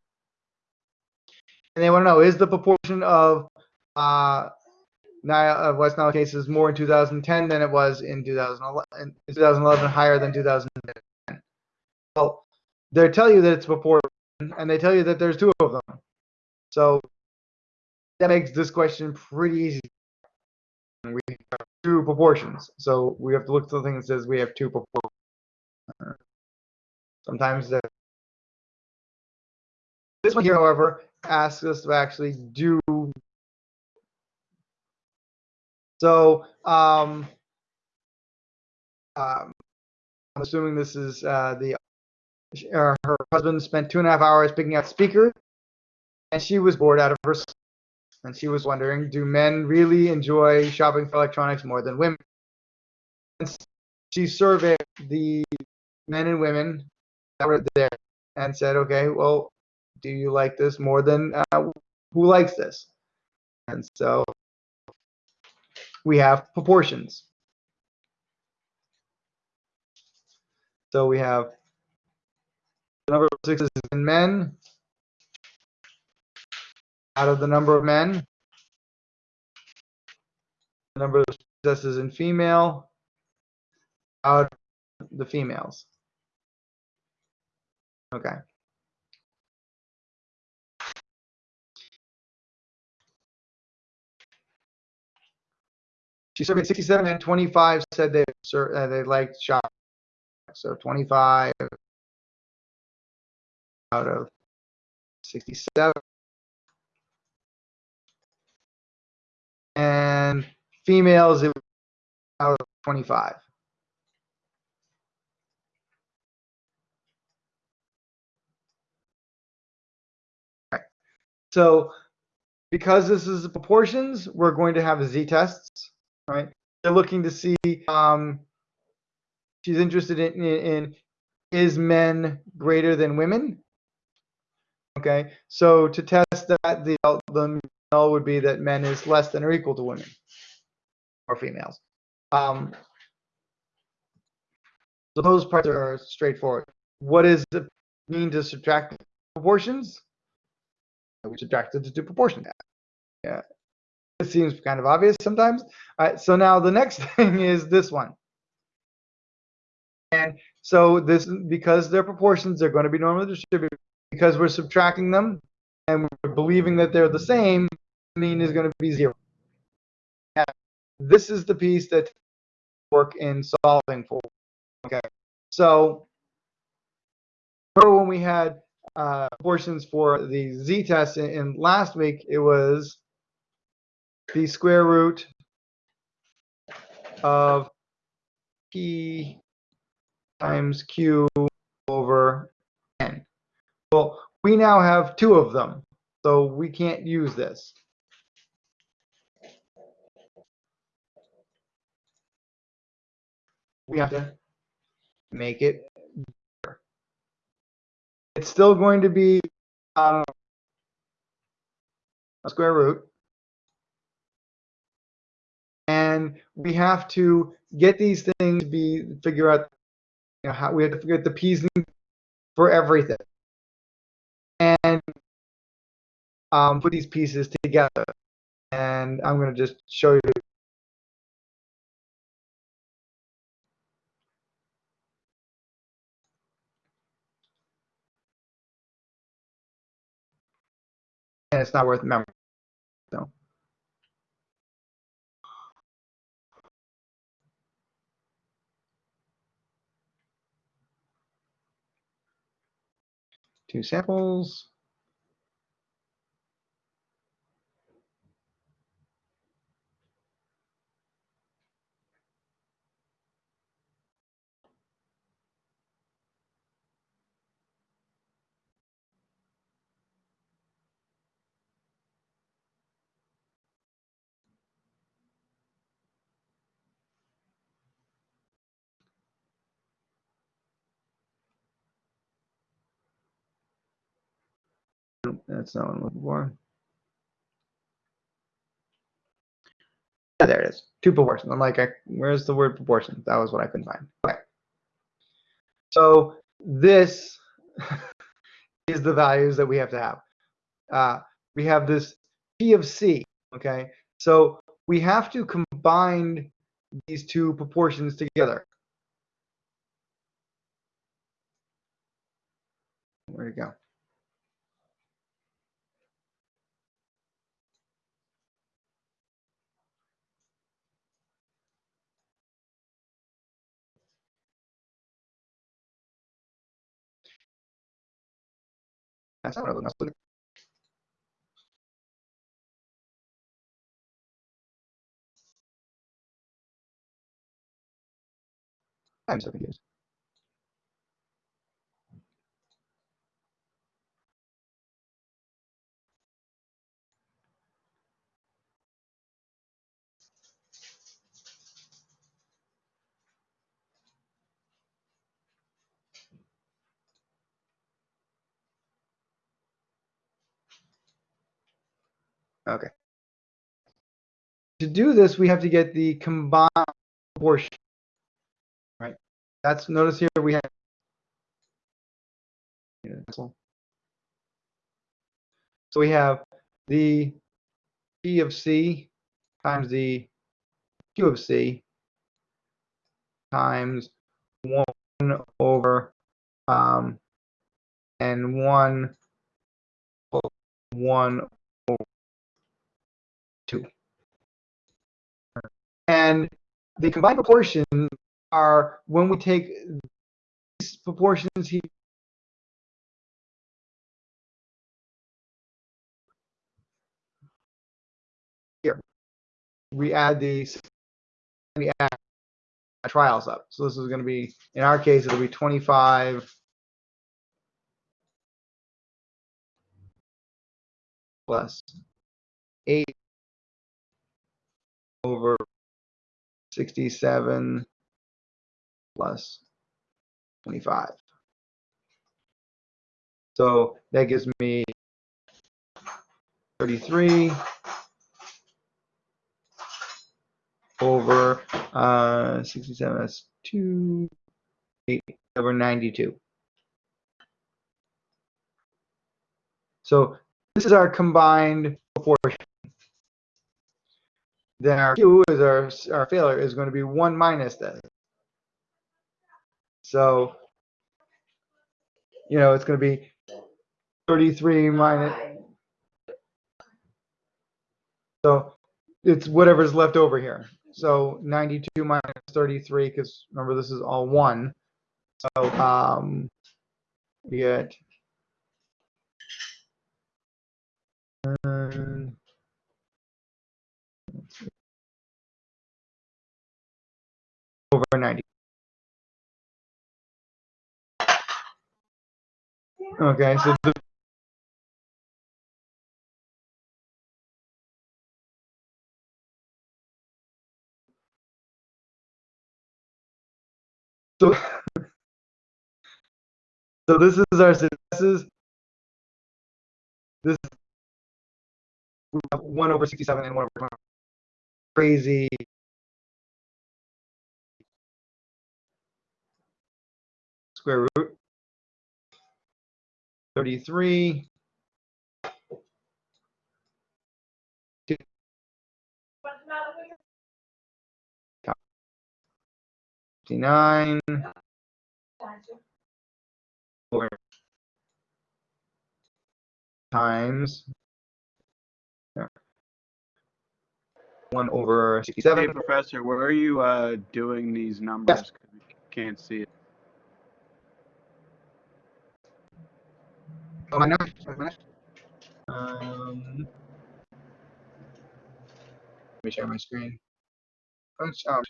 And they want to know, is the proportion of uh, Nile, uh, West Nile cases more in 2010 than it was in 2011, in 2011 higher than 2010? Well, they tell you that it's before, and they tell you that there's two of them. So that makes this question pretty easy. We have two proportions, so we have to look at something that says we have two proportions. Sometimes this one here, however, asks us to actually do. So, um, um, I'm assuming this is uh, the uh, her husband spent two and a half hours picking out speakers, and she was bored out of her. And she was wondering, do men really enjoy shopping for electronics more than women? And she surveyed the men and women that were there and said, okay, well, do you like this more than uh, who likes this? And so we have proportions. So we have the number of sixes in men out of the number of men, the number of successes in female out of the females. Okay. She surveyed 67 and 25 said they uh, they liked shop. So 25 out of 67. And females it out of 25. Right. So because this is the proportions, we're going to have z-tests right? They're looking to see. Um, she's interested in, in, in is men greater than women? Okay, so to test that, the the null would be that men is less than or equal to women or females. Um, so those parts are straightforward. What does it mean to subtract proportions? We subtracted to do proportion. Yeah, it seems kind of obvious sometimes. All right, so now the next thing is this one. And so this, because they're proportions, they're going to be normally distributed. Because we're subtracting them and we're believing that they're the same, mean is going to be zero. And this is the piece that work in solving for. Okay, so remember when we had uh, proportions for the z-test in, in last week, it was the square root of p times q over n. Well, we now have two of them, so we can't use this. We have to make it bigger. It's still going to be um, a square root and we have to get these things to be figure out you know how we have to figure out the p's for everything. And um, put these pieces together. And i'm going to just show you. And it's not worth memory so two samples Nope, That's not what I'm looking for. Yeah, there it is. Two proportions. I'm like, I, where's the word proportion? That was what I couldn't find. Okay. So this is the values that we have to have. Uh, we have this P of C. Okay. So we have to combine these two proportions together. Where'd it go? I'm so confused. Okay. To do this, we have to get the combined proportion. Right. That's notice here we have. So we have the P of C times the Q of C times one over um and 1 over two. And the combined proportions are when we take these proportions here. We add these, we add trials up. So this is going to be, in our case, it'll be 25 plus 8 over 67 plus 25. So that gives me 33 over uh, 67, that's 2, 8 over 92. So this is our combined proportion. Then our Q is our, our failure is going to be 1 minus this. So, you know, it's going to be 33 minus. So it's whatever's left over here. So 92 minus 33, because remember this is all one. So um, we get over 90. Okay, so the, so so this is our successes. This one over 67 and one over 20. crazy square root. 33. Fifty-nine. Four Times. yeah. One over 67. Hey. Professor, where are you uh, doing these numbers? we Can't see it. Oh, am I not? Am I not? Um, let me share my screen. Oh, sh- oh.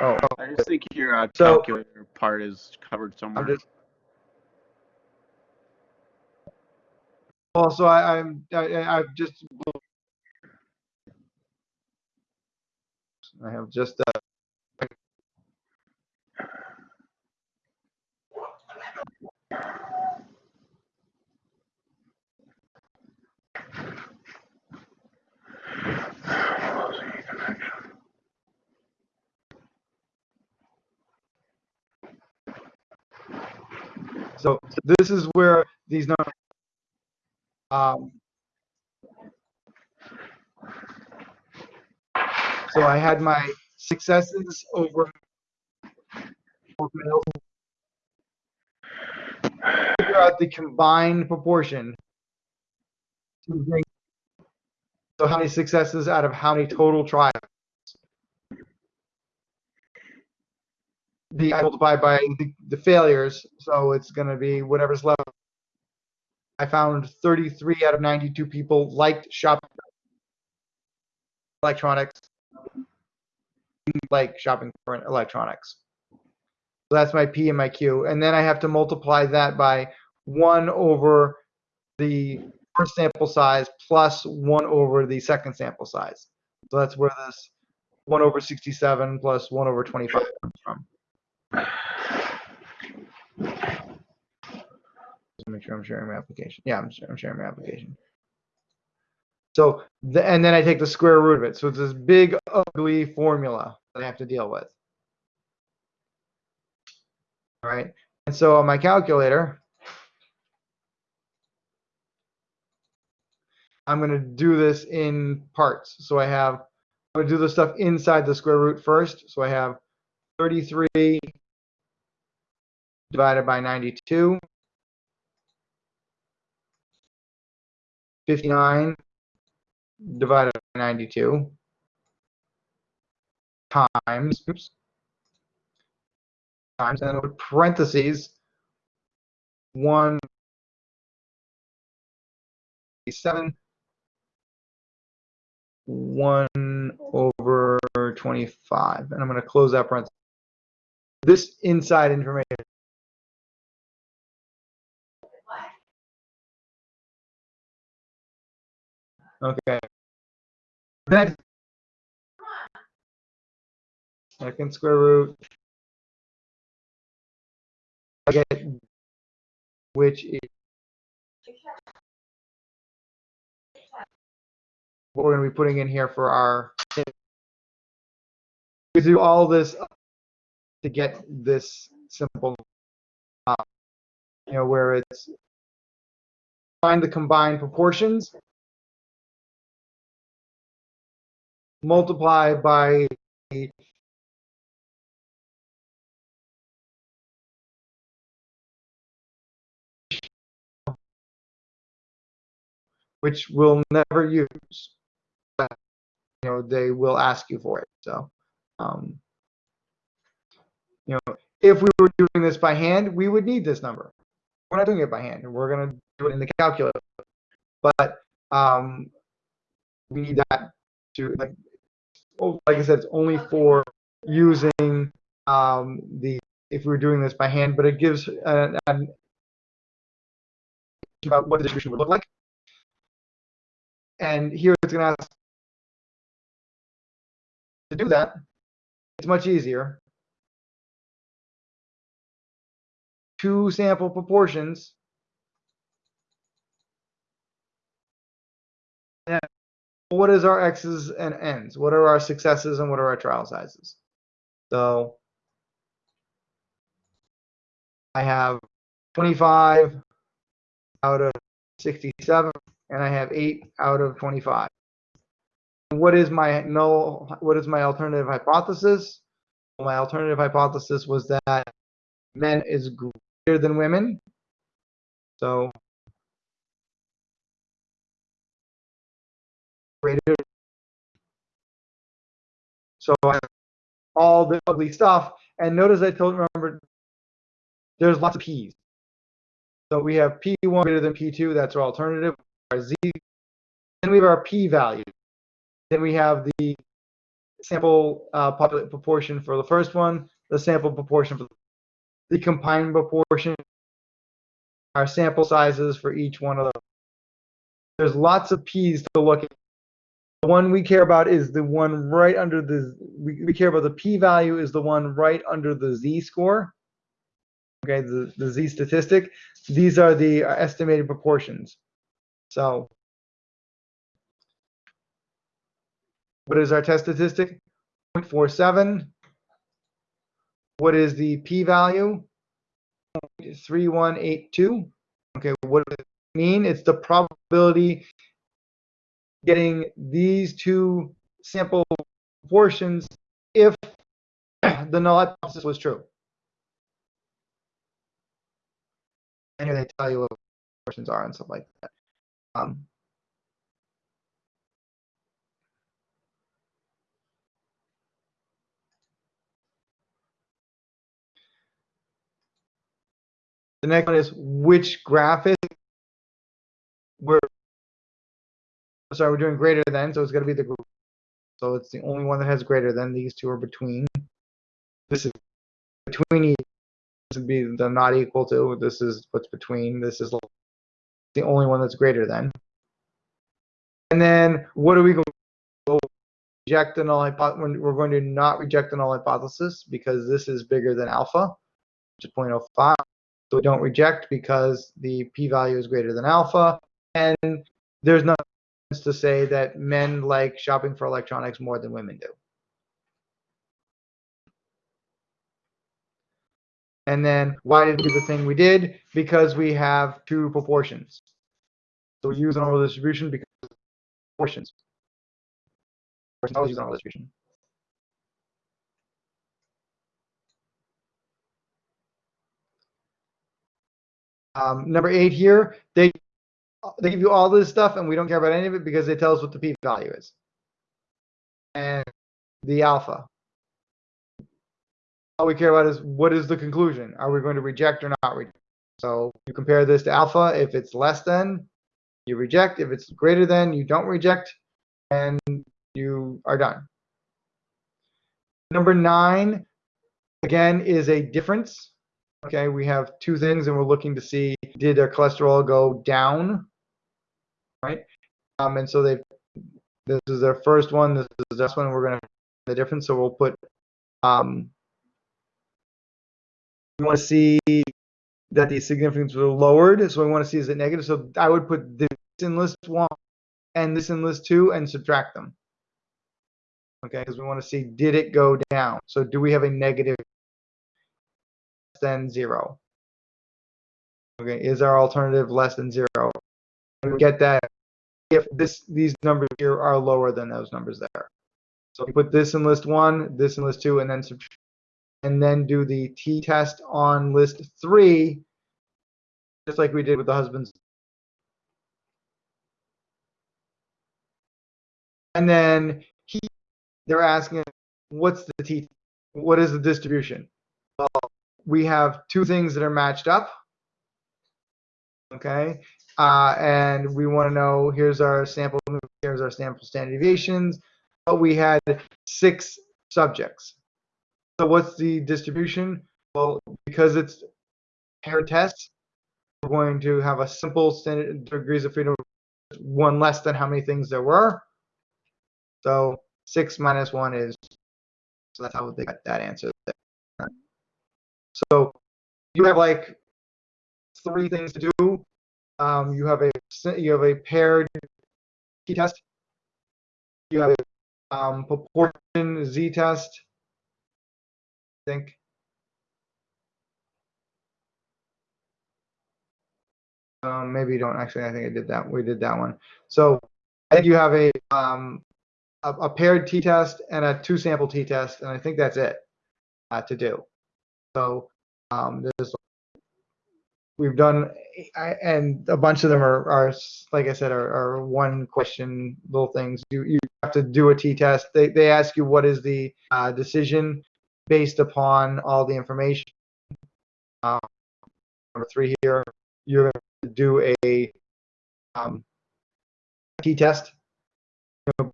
Oh, oh, I just think your uh, So- calculator part is covered somewhere. I'm just. Also, I, I'm, I, I- I've just. I have just, uh. So this is where these numbers. Um, so I had my successes over. Figure out the combined proportion. So how many successes out of how many total trials? The I multiply by the, the failures, so it's going to be whatever's left. I found 33 out of 92 people liked shopping electronics, like shopping for electronics. So that's my P and my Q. And then I have to multiply that by 1 over the first sample size plus 1 over the second sample size. So that's where this 1 over 67 plus 1 over 25 comes from. Make sure I'm sharing my application. Yeah, I'm, I'm sharing my application. So, the, and then I take the square root of it. So it's this big, ugly formula that I have to deal with. All right. And so on my calculator, I'm going to do this in parts. So I have, I'm going to do the stuff inside the square root first. So I have 33 divided by 92. 59 divided by 92 times, oops, times, and then parentheses, 1, 7, 1 over 25. And I'm going to close that parenthesis. This inside information. Okay. Second square root. Which is what we're going to be putting in here for our. We do all this to get this simple, uh, you know, where it's find the combined proportions, multiply by which we'll never use. But, you know, they will ask you for it. So, um, you know, if we were doing this by hand, we would need this number. We're not doing it by hand. We're going to do it in the calculator. But um, we need that to, like, like I said, it's only for using um, the, if we were doing this by hand, but it gives an, an about what the distribution would look like. And here it's going to ask to do that. It's much easier. Two sample proportions. And what is our X's and N's? What are our successes and what are our trial sizes? So I have 25 out of 67, and I have 8 out of 25. What is my null, what is my alternative hypothesis? My alternative hypothesis was that men is greater than women. So greater. So I have all the ugly stuff. And notice I told remember there's lots of p's. So we have p1 greater than p2. That's our alternative. Our z. Then we have our p value. Then we have the sample uh, proportion for the first one, the sample proportion for the combined proportion, our sample sizes for each one of those. There's lots of p's to look at. The one we care about is the one right under the, we, we care about the p-value is the one right under the z-score. Okay, the, the z statistic. These are the estimated proportions. So what is our test statistic? 0.47. What is the p-value? 3182. Okay, what does it mean? It's the probability getting these two sample proportions if the null hypothesis was true. And here they tell you what proportions are and stuff like that. Um, the next one is which graphic we're sorry, we're doing greater than, so it's going to be the group. So it's the only one that has greater than. These two are between. This is between. This would be the not equal to. This is what's between. This is the only one that's greater than. And then what are we going to reject the null hypothesis? We're going to not reject the null hypothesis because this is bigger than alpha, which is 0.05. So we don't reject because the p-value is greater than alpha. And there's no to say that men like shopping for electronics more than women do. And then why did we do the thing we did? Because we have two proportions. So we use an normal distribution because proportions. Use normal distribution. Um, number eight here, they they give you all this stuff and we don't care about any of it because they tell us what the p-value is. And the alpha. All we care about is what is the conclusion? Are we going to reject or not reject? So you compare this to alpha. If it's less than, you reject. If it's greater than, you don't reject. And you are done. Number nine, again, is a difference. Okay, we have two things and we're looking to see, did our cholesterol go down right? Um, and so they, this is their first one. This is this one. We're going to the difference. So we'll put, um, we want to see that the significance were lowered. So we want to see is it negative. So I would put this in list one and this in list two and subtract them. Okay, because we want to see did it go down. So do we have a negative less than zero? Okay, is our alternative less than zero? we get that if this these numbers here are lower than those numbers there. So put this in list one, this in list two, and then and then do the t-test on list three, just like we did with the husbands. And then he, they're asking, what's the t? What is the distribution? Well, we have two things that are matched up. Okay, uh, and we want to know here's our sample here's our sample standard deviations. But we had six subjects. So what's the distribution? Well because it's paired tests we're going to have a simple standard degrees of freedom one less than how many things there were. So six minus one is so that's how they got that answer there. so you have like three things to do um, you have a you have a paired t-test. You have a um, proportion z-test. I think. Um, maybe you don't actually. I think I did that. We did that one. So I think you have a um, a, a paired t-test and a two sample t-test, and I think that's it uh, to do. So um, there's we've done, and a bunch of them are, are like I said, are, are one question little things. You you have to do a t-test. They they ask you what is the uh, decision based upon all the information. Um, number three here, you're going to do a um, t-test. You know,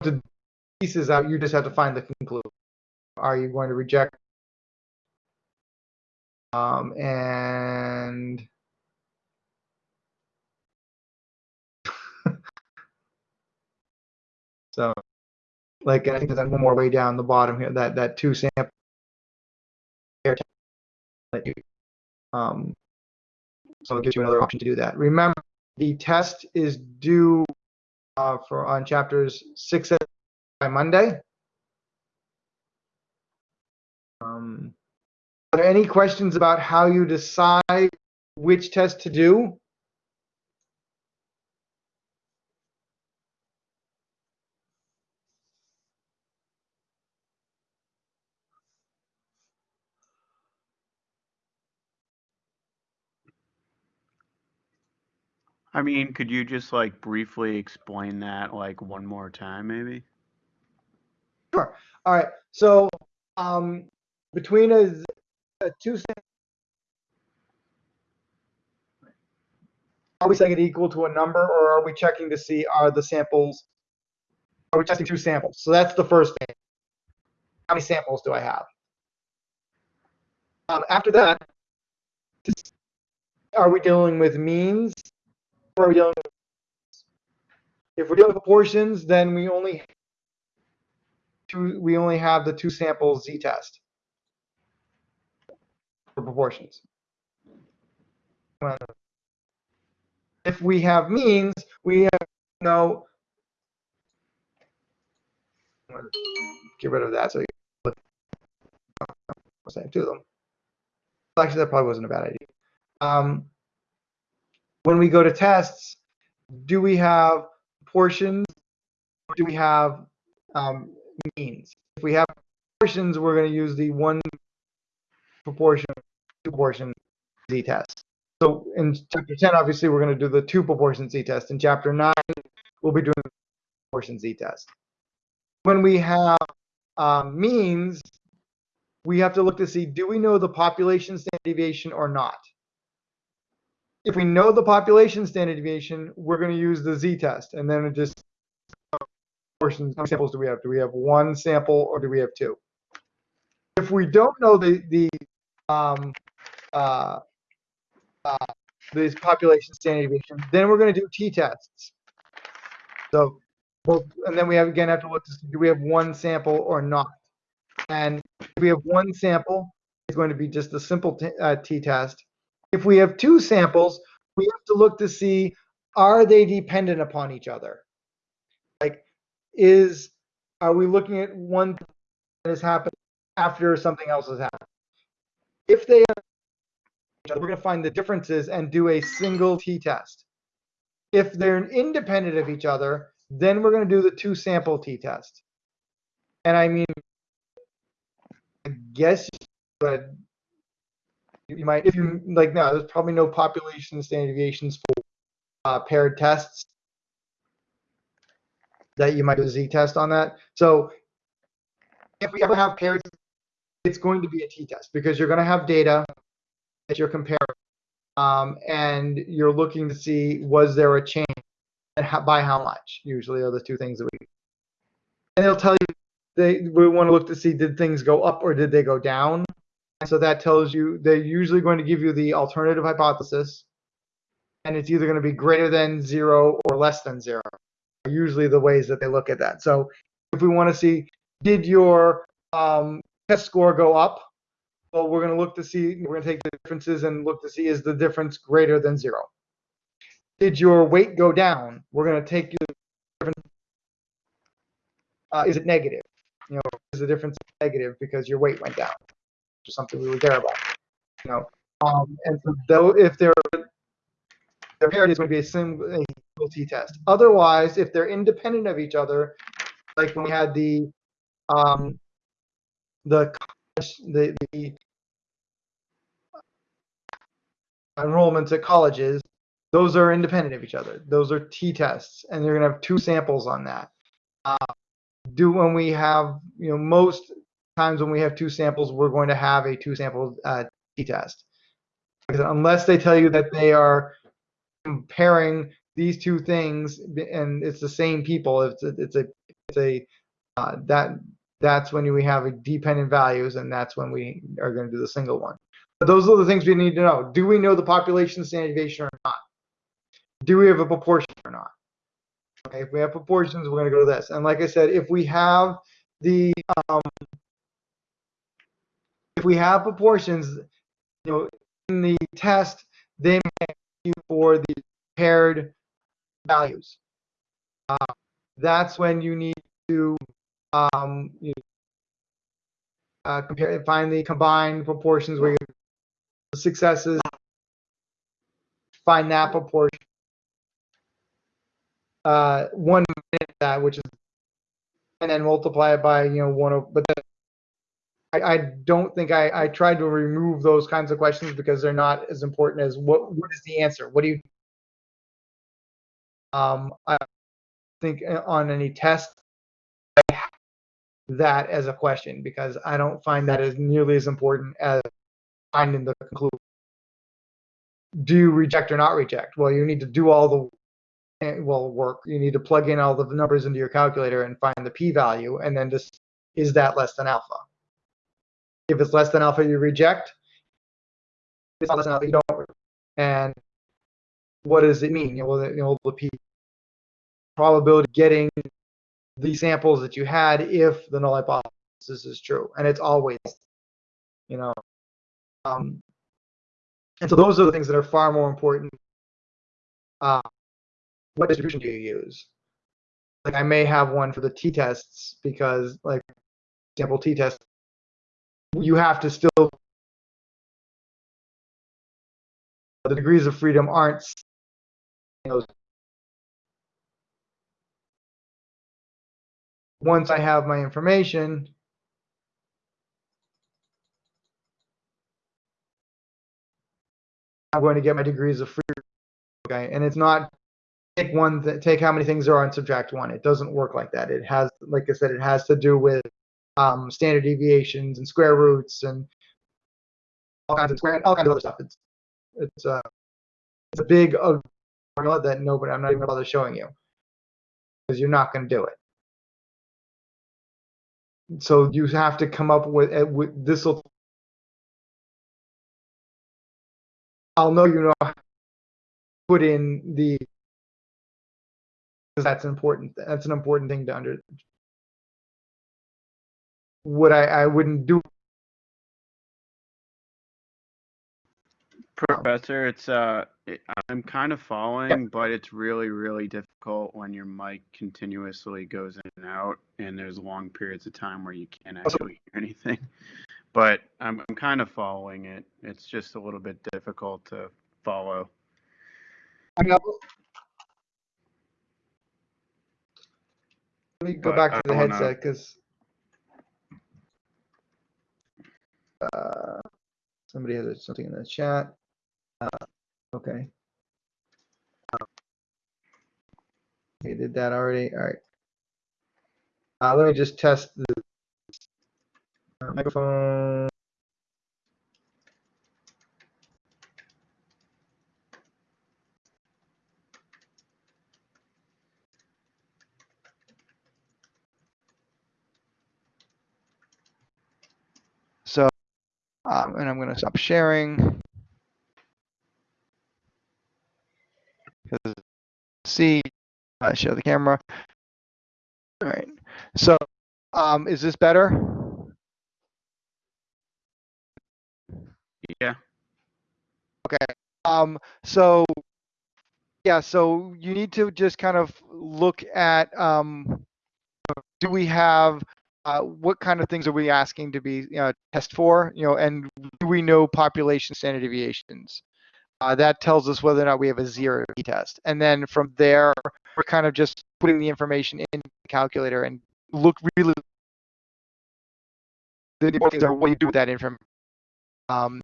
the pieces out, you just have to find the conclusion. Are you going to reject? Um, and so, like, I think there's one more way down the bottom here, that, that two sample um, so it gives you another option to do that. Remember, the test is due uh, for on chapters six by Monday. Um, are there any questions about how you decide which test to do? I mean, could you just like briefly explain that like one more time, maybe? Sure. All right. So um, between a, are we setting it equal to a number, or are we checking to see are the samples? Are we testing two samples? So that's the first thing. How many samples do I have? Um, after that, are we dealing with means, or are we dealing with? If we're dealing with proportions, then we only two, we only have the two samples z-test for proportions. If we have means, we have no, get rid of that so you look, same to them. Actually, that probably wasn't a bad idea. Um, when we go to tests, do we have portions or do we have um, means. If we have proportions, we're going to use the one proportion, two proportion z-test. So in chapter 10, obviously, we're going to do the two proportion z-test. In chapter 9, we'll be doing the proportion z-test. When we have um, means, we have to look to see, do we know the population standard deviation or not? If we know the population standard deviation, we're going to use the z-test, and then it just portions, how many samples do we have? Do we have one sample or do we have two? If we don't know the, the, um, uh, uh, this population standard deviation, then we're going to do t-tests. So, well, and then we have, again, have to look to see, do we have one sample or not? And if we have one sample, it's going to be just a simple t- uh, t-test. If we have two samples, we have to look to see, are they dependent upon each other? Like, is are we looking at one that has happened after something else has happened? If they are, we're going to find the differences and do a single t-test. If they're independent of each other, then we're going to do the two sample t-test. And I mean, I guess, but you might, if you like, no, there's probably no population standard deviations for uh, paired tests that you might do a z-test on that. So if we ever have paired, it's going to be a t-test because you're going to have data that you're comparing, um, and you're looking to see was there a change and how, by how much. Usually are the two things that we. And it'll tell you they we want to look to see did things go up or did they go down. And so that tells you they're usually going to give you the alternative hypothesis, and it's either going to be greater than zero or less than zero usually the ways that they look at that. So if we want to see, did your um, test score go up? Well, we're going to look to see, we're going to take the differences and look to see is the difference greater than zero. Did your weight go down? We're going to take the difference. Uh, is it negative? You know, is the difference negative because your weight went down? or something we would care about. You know, um, and so though if they're their paired is going to be a single t-test. Otherwise, if they're independent of each other, like when we had the um, the the, the enrollments at colleges, those are independent of each other. Those are t-tests, and you're going to have two samples on that. Uh, do when we have, you know, most times when we have two samples, we're going to have a two-sample uh, t-test. Unless they tell you that they are comparing these two things and it's the same people, it's a, it's a, it's a uh, that that's when we have a dependent values, and that's when we are going to do the single one. But those are the things we need to know. Do we know the population standard deviation or not? Do we have a proportion or not? Okay, if we have proportions, we're going to go to this. And like I said, if we have the um, if we have proportions, you know, in the test, they may you for the paired values. Uh, that's when you need to um, you uh, compare, find the combined proportions where your successes, find that proportion. Uh, one minute that, which is, and then multiply it by, you know, one, o- but then I, I don't think I, I tried to remove those kinds of questions because they're not as important as what, what is the answer? What do you, um, I think on any test, that as a question because I don't find that as nearly as important as finding the conclusion. Do you reject or not reject? Well, you need to do all the well work. You need to plug in all the numbers into your calculator and find the p-value, and then just is that less than alpha? If it's less than alpha, you reject. If it's less than alpha, you don't. And what does it mean? You know, well, the, you know, the p probability getting the samples that you had if the null hypothesis is true, and it's always, you know, um, and so those are the things that are far more important. Uh, what distribution do you use? Like I may have one for the t-tests because, like, sample t-test, you have to still the degrees of freedom aren't once I have my information, I'm going to get my degrees of freedom. Okay, and it's not take one, th- take how many things there are and subtract one. It doesn't work like that. It has, like I said, it has to do with um, standard deviations and square roots and all kinds of square, all kinds of other stuff. It's it's uh, it's a big uh, formula that nobody. I'm not even bother showing you because you're not going to do it so you have to come up with, uh, with this will I'll know you know put in the because that's important that's an important thing to under what I, I wouldn't do Professor, it's uh, I'm kind of following, but it's really, really difficult when your mic continuously goes in and out, and there's long periods of time where you can't actually hear anything. But I'm, I'm kind of following it. It's just a little bit difficult to follow. I mean, I'll- let me go But back to the headset because uh, somebody has something in the chat. Uh, okay. Okay, did that already. All right. Uh, let me just test the microphone. So, um, and I'm going to stop sharing. Because see, uh, show the camera. All right. So, um, is this better? Yeah. Okay. Um, so yeah, so you need to just kind of look at um, do we have uh, what kind of things are we asking to be uh, test for? You know, and do we know population standard deviations? Uh, that tells us whether or not we have a zero t-test. And then from there, we're kind of just putting the information in the calculator and look really. The important things are what you do with that information. Um,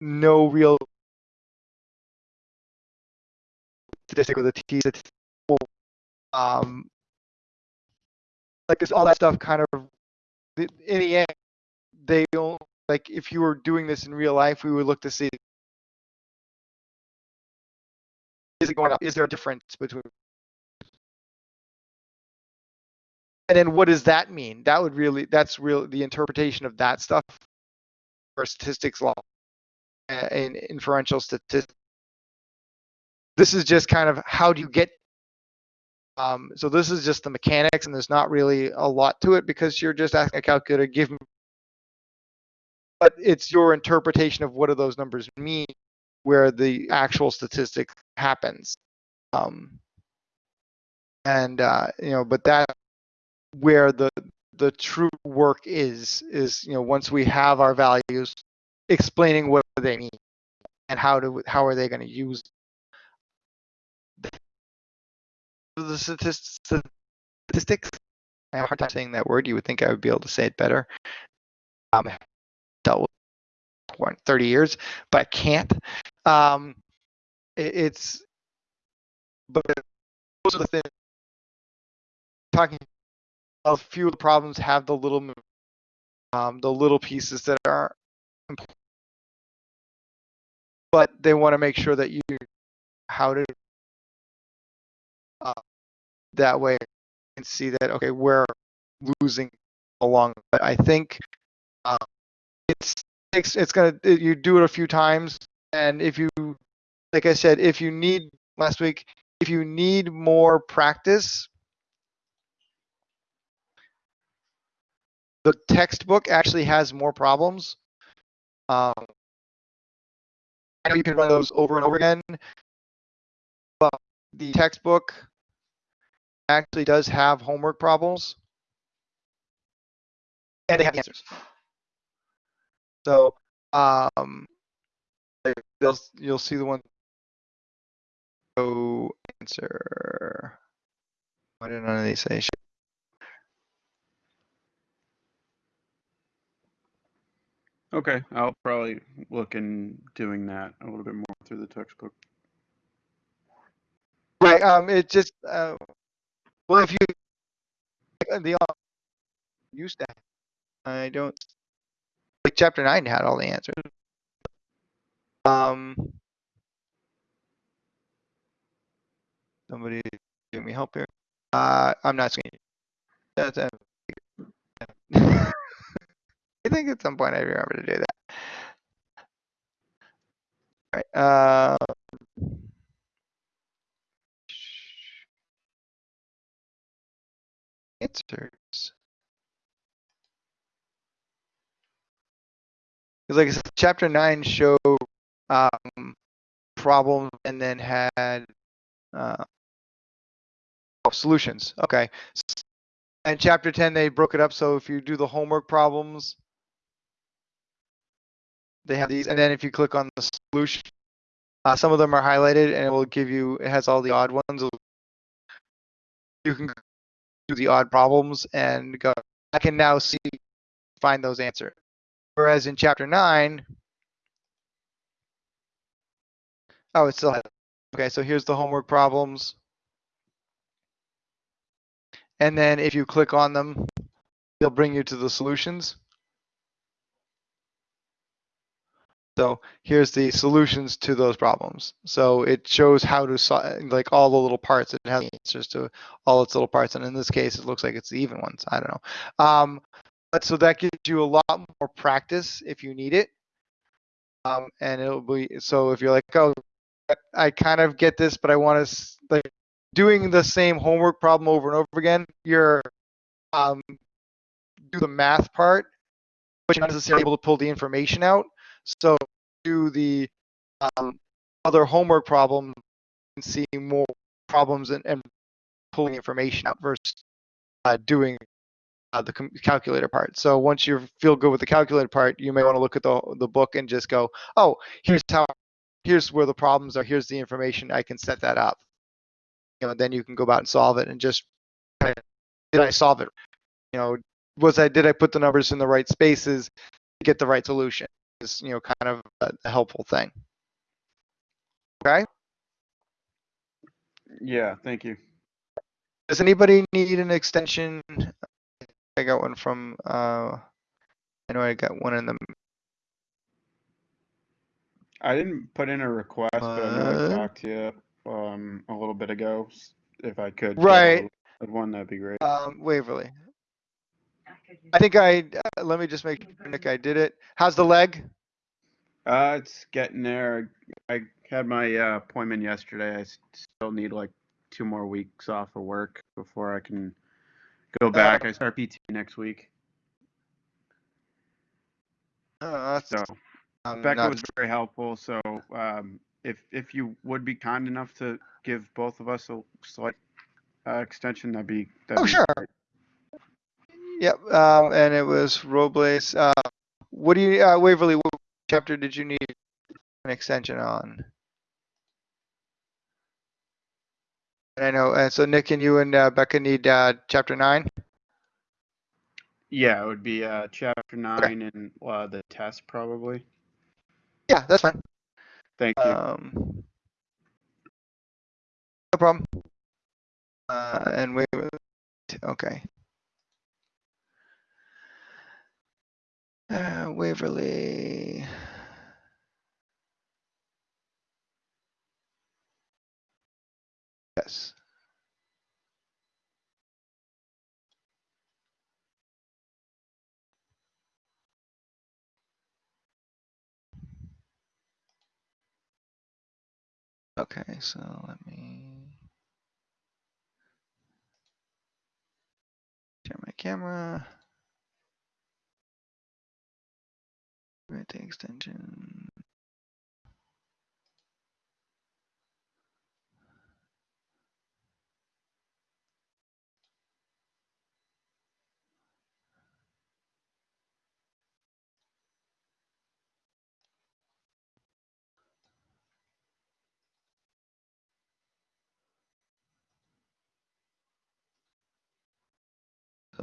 no real statistic with t. Um, like this, all that stuff kind of in the end, they don't like if you were doing this in real life, we would look to see is it going up? Is there a difference between? And then what does that mean? That would really that's real the interpretation of that stuff for statistics law and inferential statistics. This is just kind of how do you get um, so this is just the mechanics, and there's not really a lot to it because you're just asking a calculator give me. But it's your interpretation of what do those numbers mean, where the actual statistic happens. Um, and uh, you know, but that where the the true work is is you know once we have our values, explaining what they mean and how to how are they going to use the statistics, statistics. I have a hard time saying that word. You would think I would be able to say it better. Um, dealt for 30 years, but I can't. Um, it, it's, but those are the things. Talking, a few of the problems have the little, um, the little pieces that are, important. but they want to make sure that you how to uh, that way can see that okay we're losing along but i think uh, it's it's, it's gonna you do it a few times and if you like i said if you need last week if you need more practice the textbook actually has more problems um, i know you can run those over and over again but the textbook actually does have homework problems and they have the answers. So um, they'll, you'll see the one go answer. Why did none of these say? Okay, I'll probably look in doing that a little bit more through the textbook. Right. Um. It just. Uh, well, if you the uh, used to, I don't. Like chapter nine had all the answers. Um. Somebody give me help here. Uh, I'm not seeing. That's. I think at some point I remember to do that. All right. Uh. answers. Because like I said, chapter nine showed um, problem and then had uh, oh, solutions. Okay. And chapter 10, they broke it up. So if you do the homework problems, they have these. And then if you click on the solution, uh, some of them are highlighted and it will give you, it has all the odd ones. You can do the odd problems and go, I can now see, find those answers. Whereas in chapter nine, oh, it still has, okay, so here's the homework problems. And then if you click on them, they'll bring you to the solutions. So here's the solutions to those problems. So it shows how to solve, like all the little parts. It has answers to all its little parts. And in this case, it looks like it's the even ones. I don't know. Um, so that gives you a lot more practice if you need it. Um, and it'll be, so if you're like, oh, I kind of get this, but I want to, like, doing the same homework problem over and over again, you're, um, do the math part, but you're not necessarily able to pull the information out. So do the um, other homework problem and see more problems and, and pulling information out versus uh, doing Uh, the calculator part. So once you feel good with the calculator part, you may want to look at the the book and just go, oh, here's how, here's where the problems are. Here's the information. I can set that up. You know, then you can go about and solve it and just did I solve it? You know, was I did I put the numbers in the right spaces to get the right solution? Is you know kind of a, a helpful thing. Okay. Yeah, thank you. Does anybody need an extension? I got one from, uh, I know I got one in the, I didn't put in a request, but I know I talked to you um a little bit ago. If I could. Right. One, that'd be great. um, Waverly. I think I, uh, let me just make sure, Nick, I did it. How's the leg? Uh, it's getting there. I had my uh, appointment yesterday. I still need like two more weeks off of work before I can go back. I start PT next week. Uh, that's, So um, Becca not- was very helpful. So um, if if you would be kind enough to give both of us a slight uh, extension, that'd be. That'd Oh, be sure. great. Yep, um, and it was Robles. Uh, what do you, uh, Waverly, what chapter did you need an extension on? And I know, and so Nick and you and uh, Becca need uh, chapter nine. Yeah, it would be uh, chapter nine and uh, the test probably. Yeah, that's fine. Thank you. Um, no problem. Uh, and wait, okay. Uh, Waverly. Yes. Okay, so let me turn my camera. Grant the extension.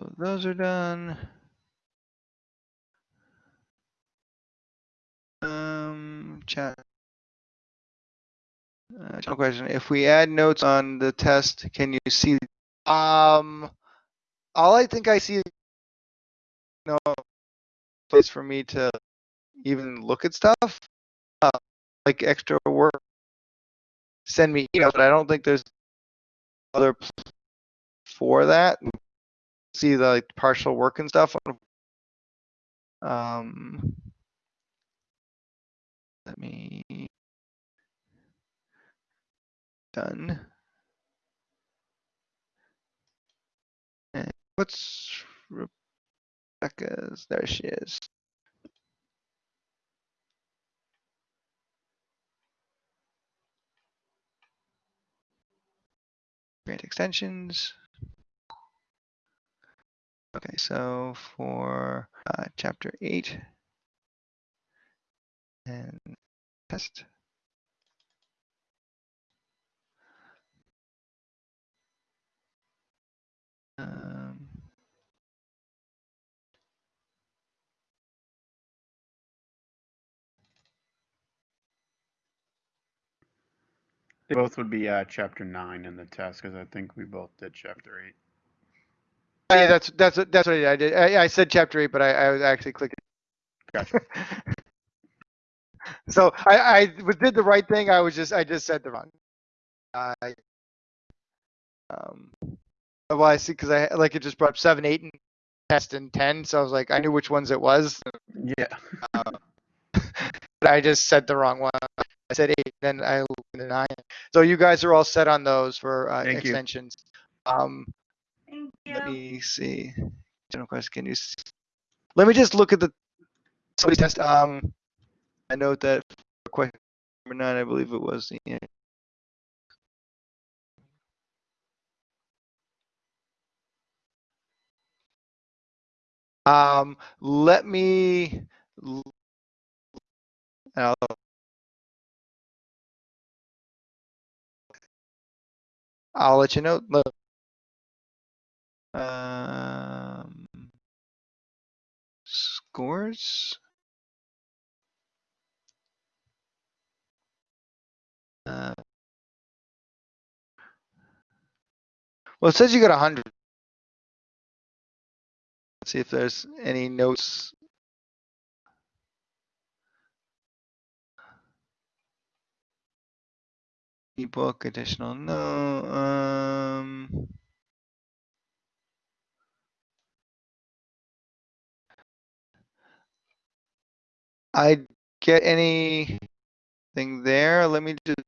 So those are done. Um, chat. Uh, question: If we add notes on the test, can you see? Um, all I think I see is no place for me to even look at stuff, uh, like extra work. Send me emails, but I don't think there's other for that. See the like partial work and stuff. Um, let me done. And what's Rebecca's? There she is. Grant extensions. Okay, so for uh, chapter eight and test. Um, They both would be uh, chapter nine in the test because I think we both did chapter eight. Yeah, that's that's that's what I did. I, I said chapter eight, but I, I actually clicking. Gotcha. so I, I did the right thing. I was just I just said the wrong. I um. Well, I see because I like it just brought up seven, eight, and test and ten. So I was like, I knew which ones it was. Yeah. but I just said the wrong one. I said eight, then I nine. So you guys are all set on those for uh, Thank you. extensions. Um, Thank let me see. General question, can you? s- Let me just look at the somebody test. Um, I note that for question number nine, I believe it was the. Um, let me. I'll, I'll let you know. Look. Um, scores. Uh, well, it says you got a hundred. Let's see if there's any notes. Ebook additional, no, um. I get anything there? Let me just.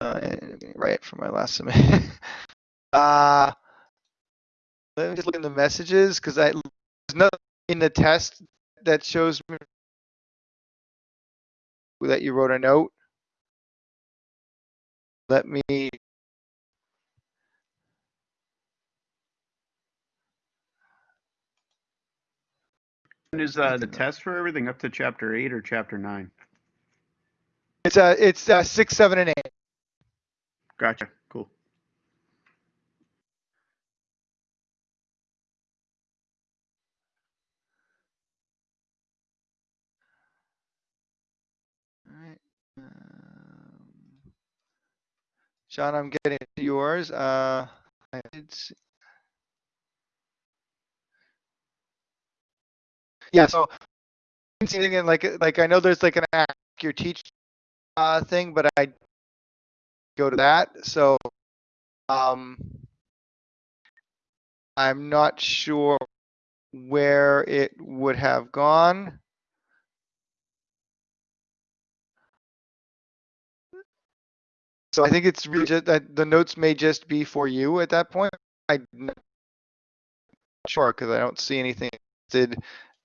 Uh, right for my last submit. Uh, let me just look in the messages, cause I, there's nothing in the test that shows me that you wrote a note. Let me. Is uh, the test for everything up to chapter eight or chapter nine? It's uh, it's uh, six, seven, and eight. Gotcha. Cool. Alright. um, Sean, I'm getting yours. Uh, I did see- Yeah, so I didn't see in, like like I know there's like an ask your teach uh thing, but I go to that. So um I'm not sure where it would have gone. So I think it's really just that the notes may just be for you at that point. I'm not sure because I don't see anything listed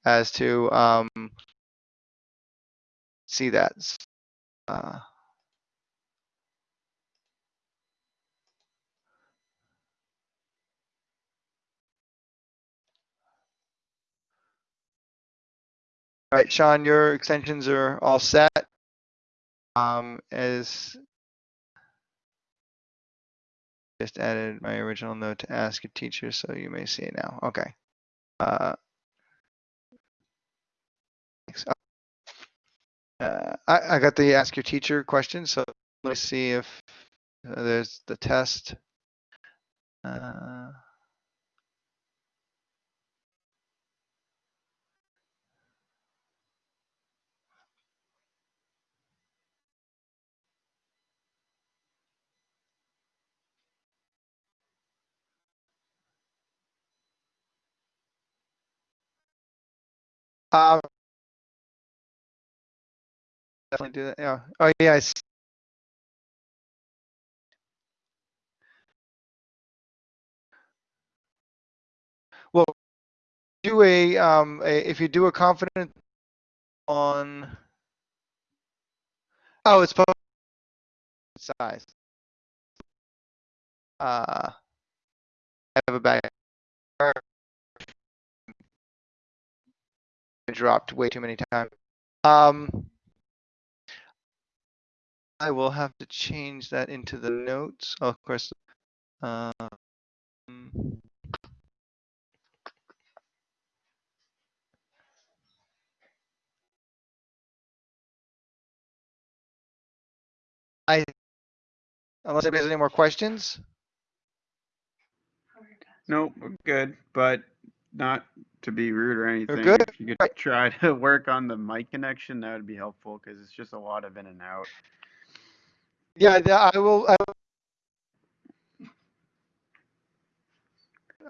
as to um see that. Uh, all right, Sean, your extensions are all set. Um, as just added my original note to ask a teacher, so you may see it now. Okay. Uh, thanks. Uh, I, I got the ask your teacher question, so let's see if uh, there's the test. Uh, um, definitely do that. Yeah. Oh, yeah. I see. Well, do a um, a, if you do a confident on. Oh, it's size. Uh, I have a back. Dropped way too many times. Um, I will have to change that into the notes. Oh, of course. Um, I, unless anybody has any more questions. Nope, we're good, but not to be rude or anything. We're good? If you could try to work on the mic connection, that would be helpful because it's just a lot of in and out. Yeah, I will. I,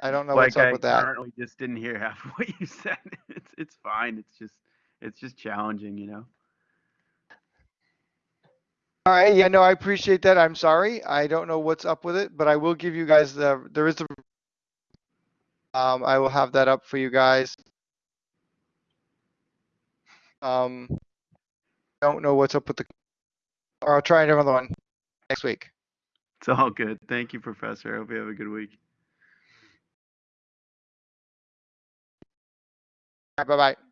I don't know what's like up I with that. I currently just didn't hear half of what you said. It's it's fine. It's just it's just challenging, you know. All right, yeah, no, I appreciate that. I'm sorry. I don't know what's up with it, but I will give you guys the, there is a, um, I will have that up for you guys. Um, don't know what's up with the, or I'll try another one next week. It's all good. Thank you, Professor. I hope you have a good week. Bye bye.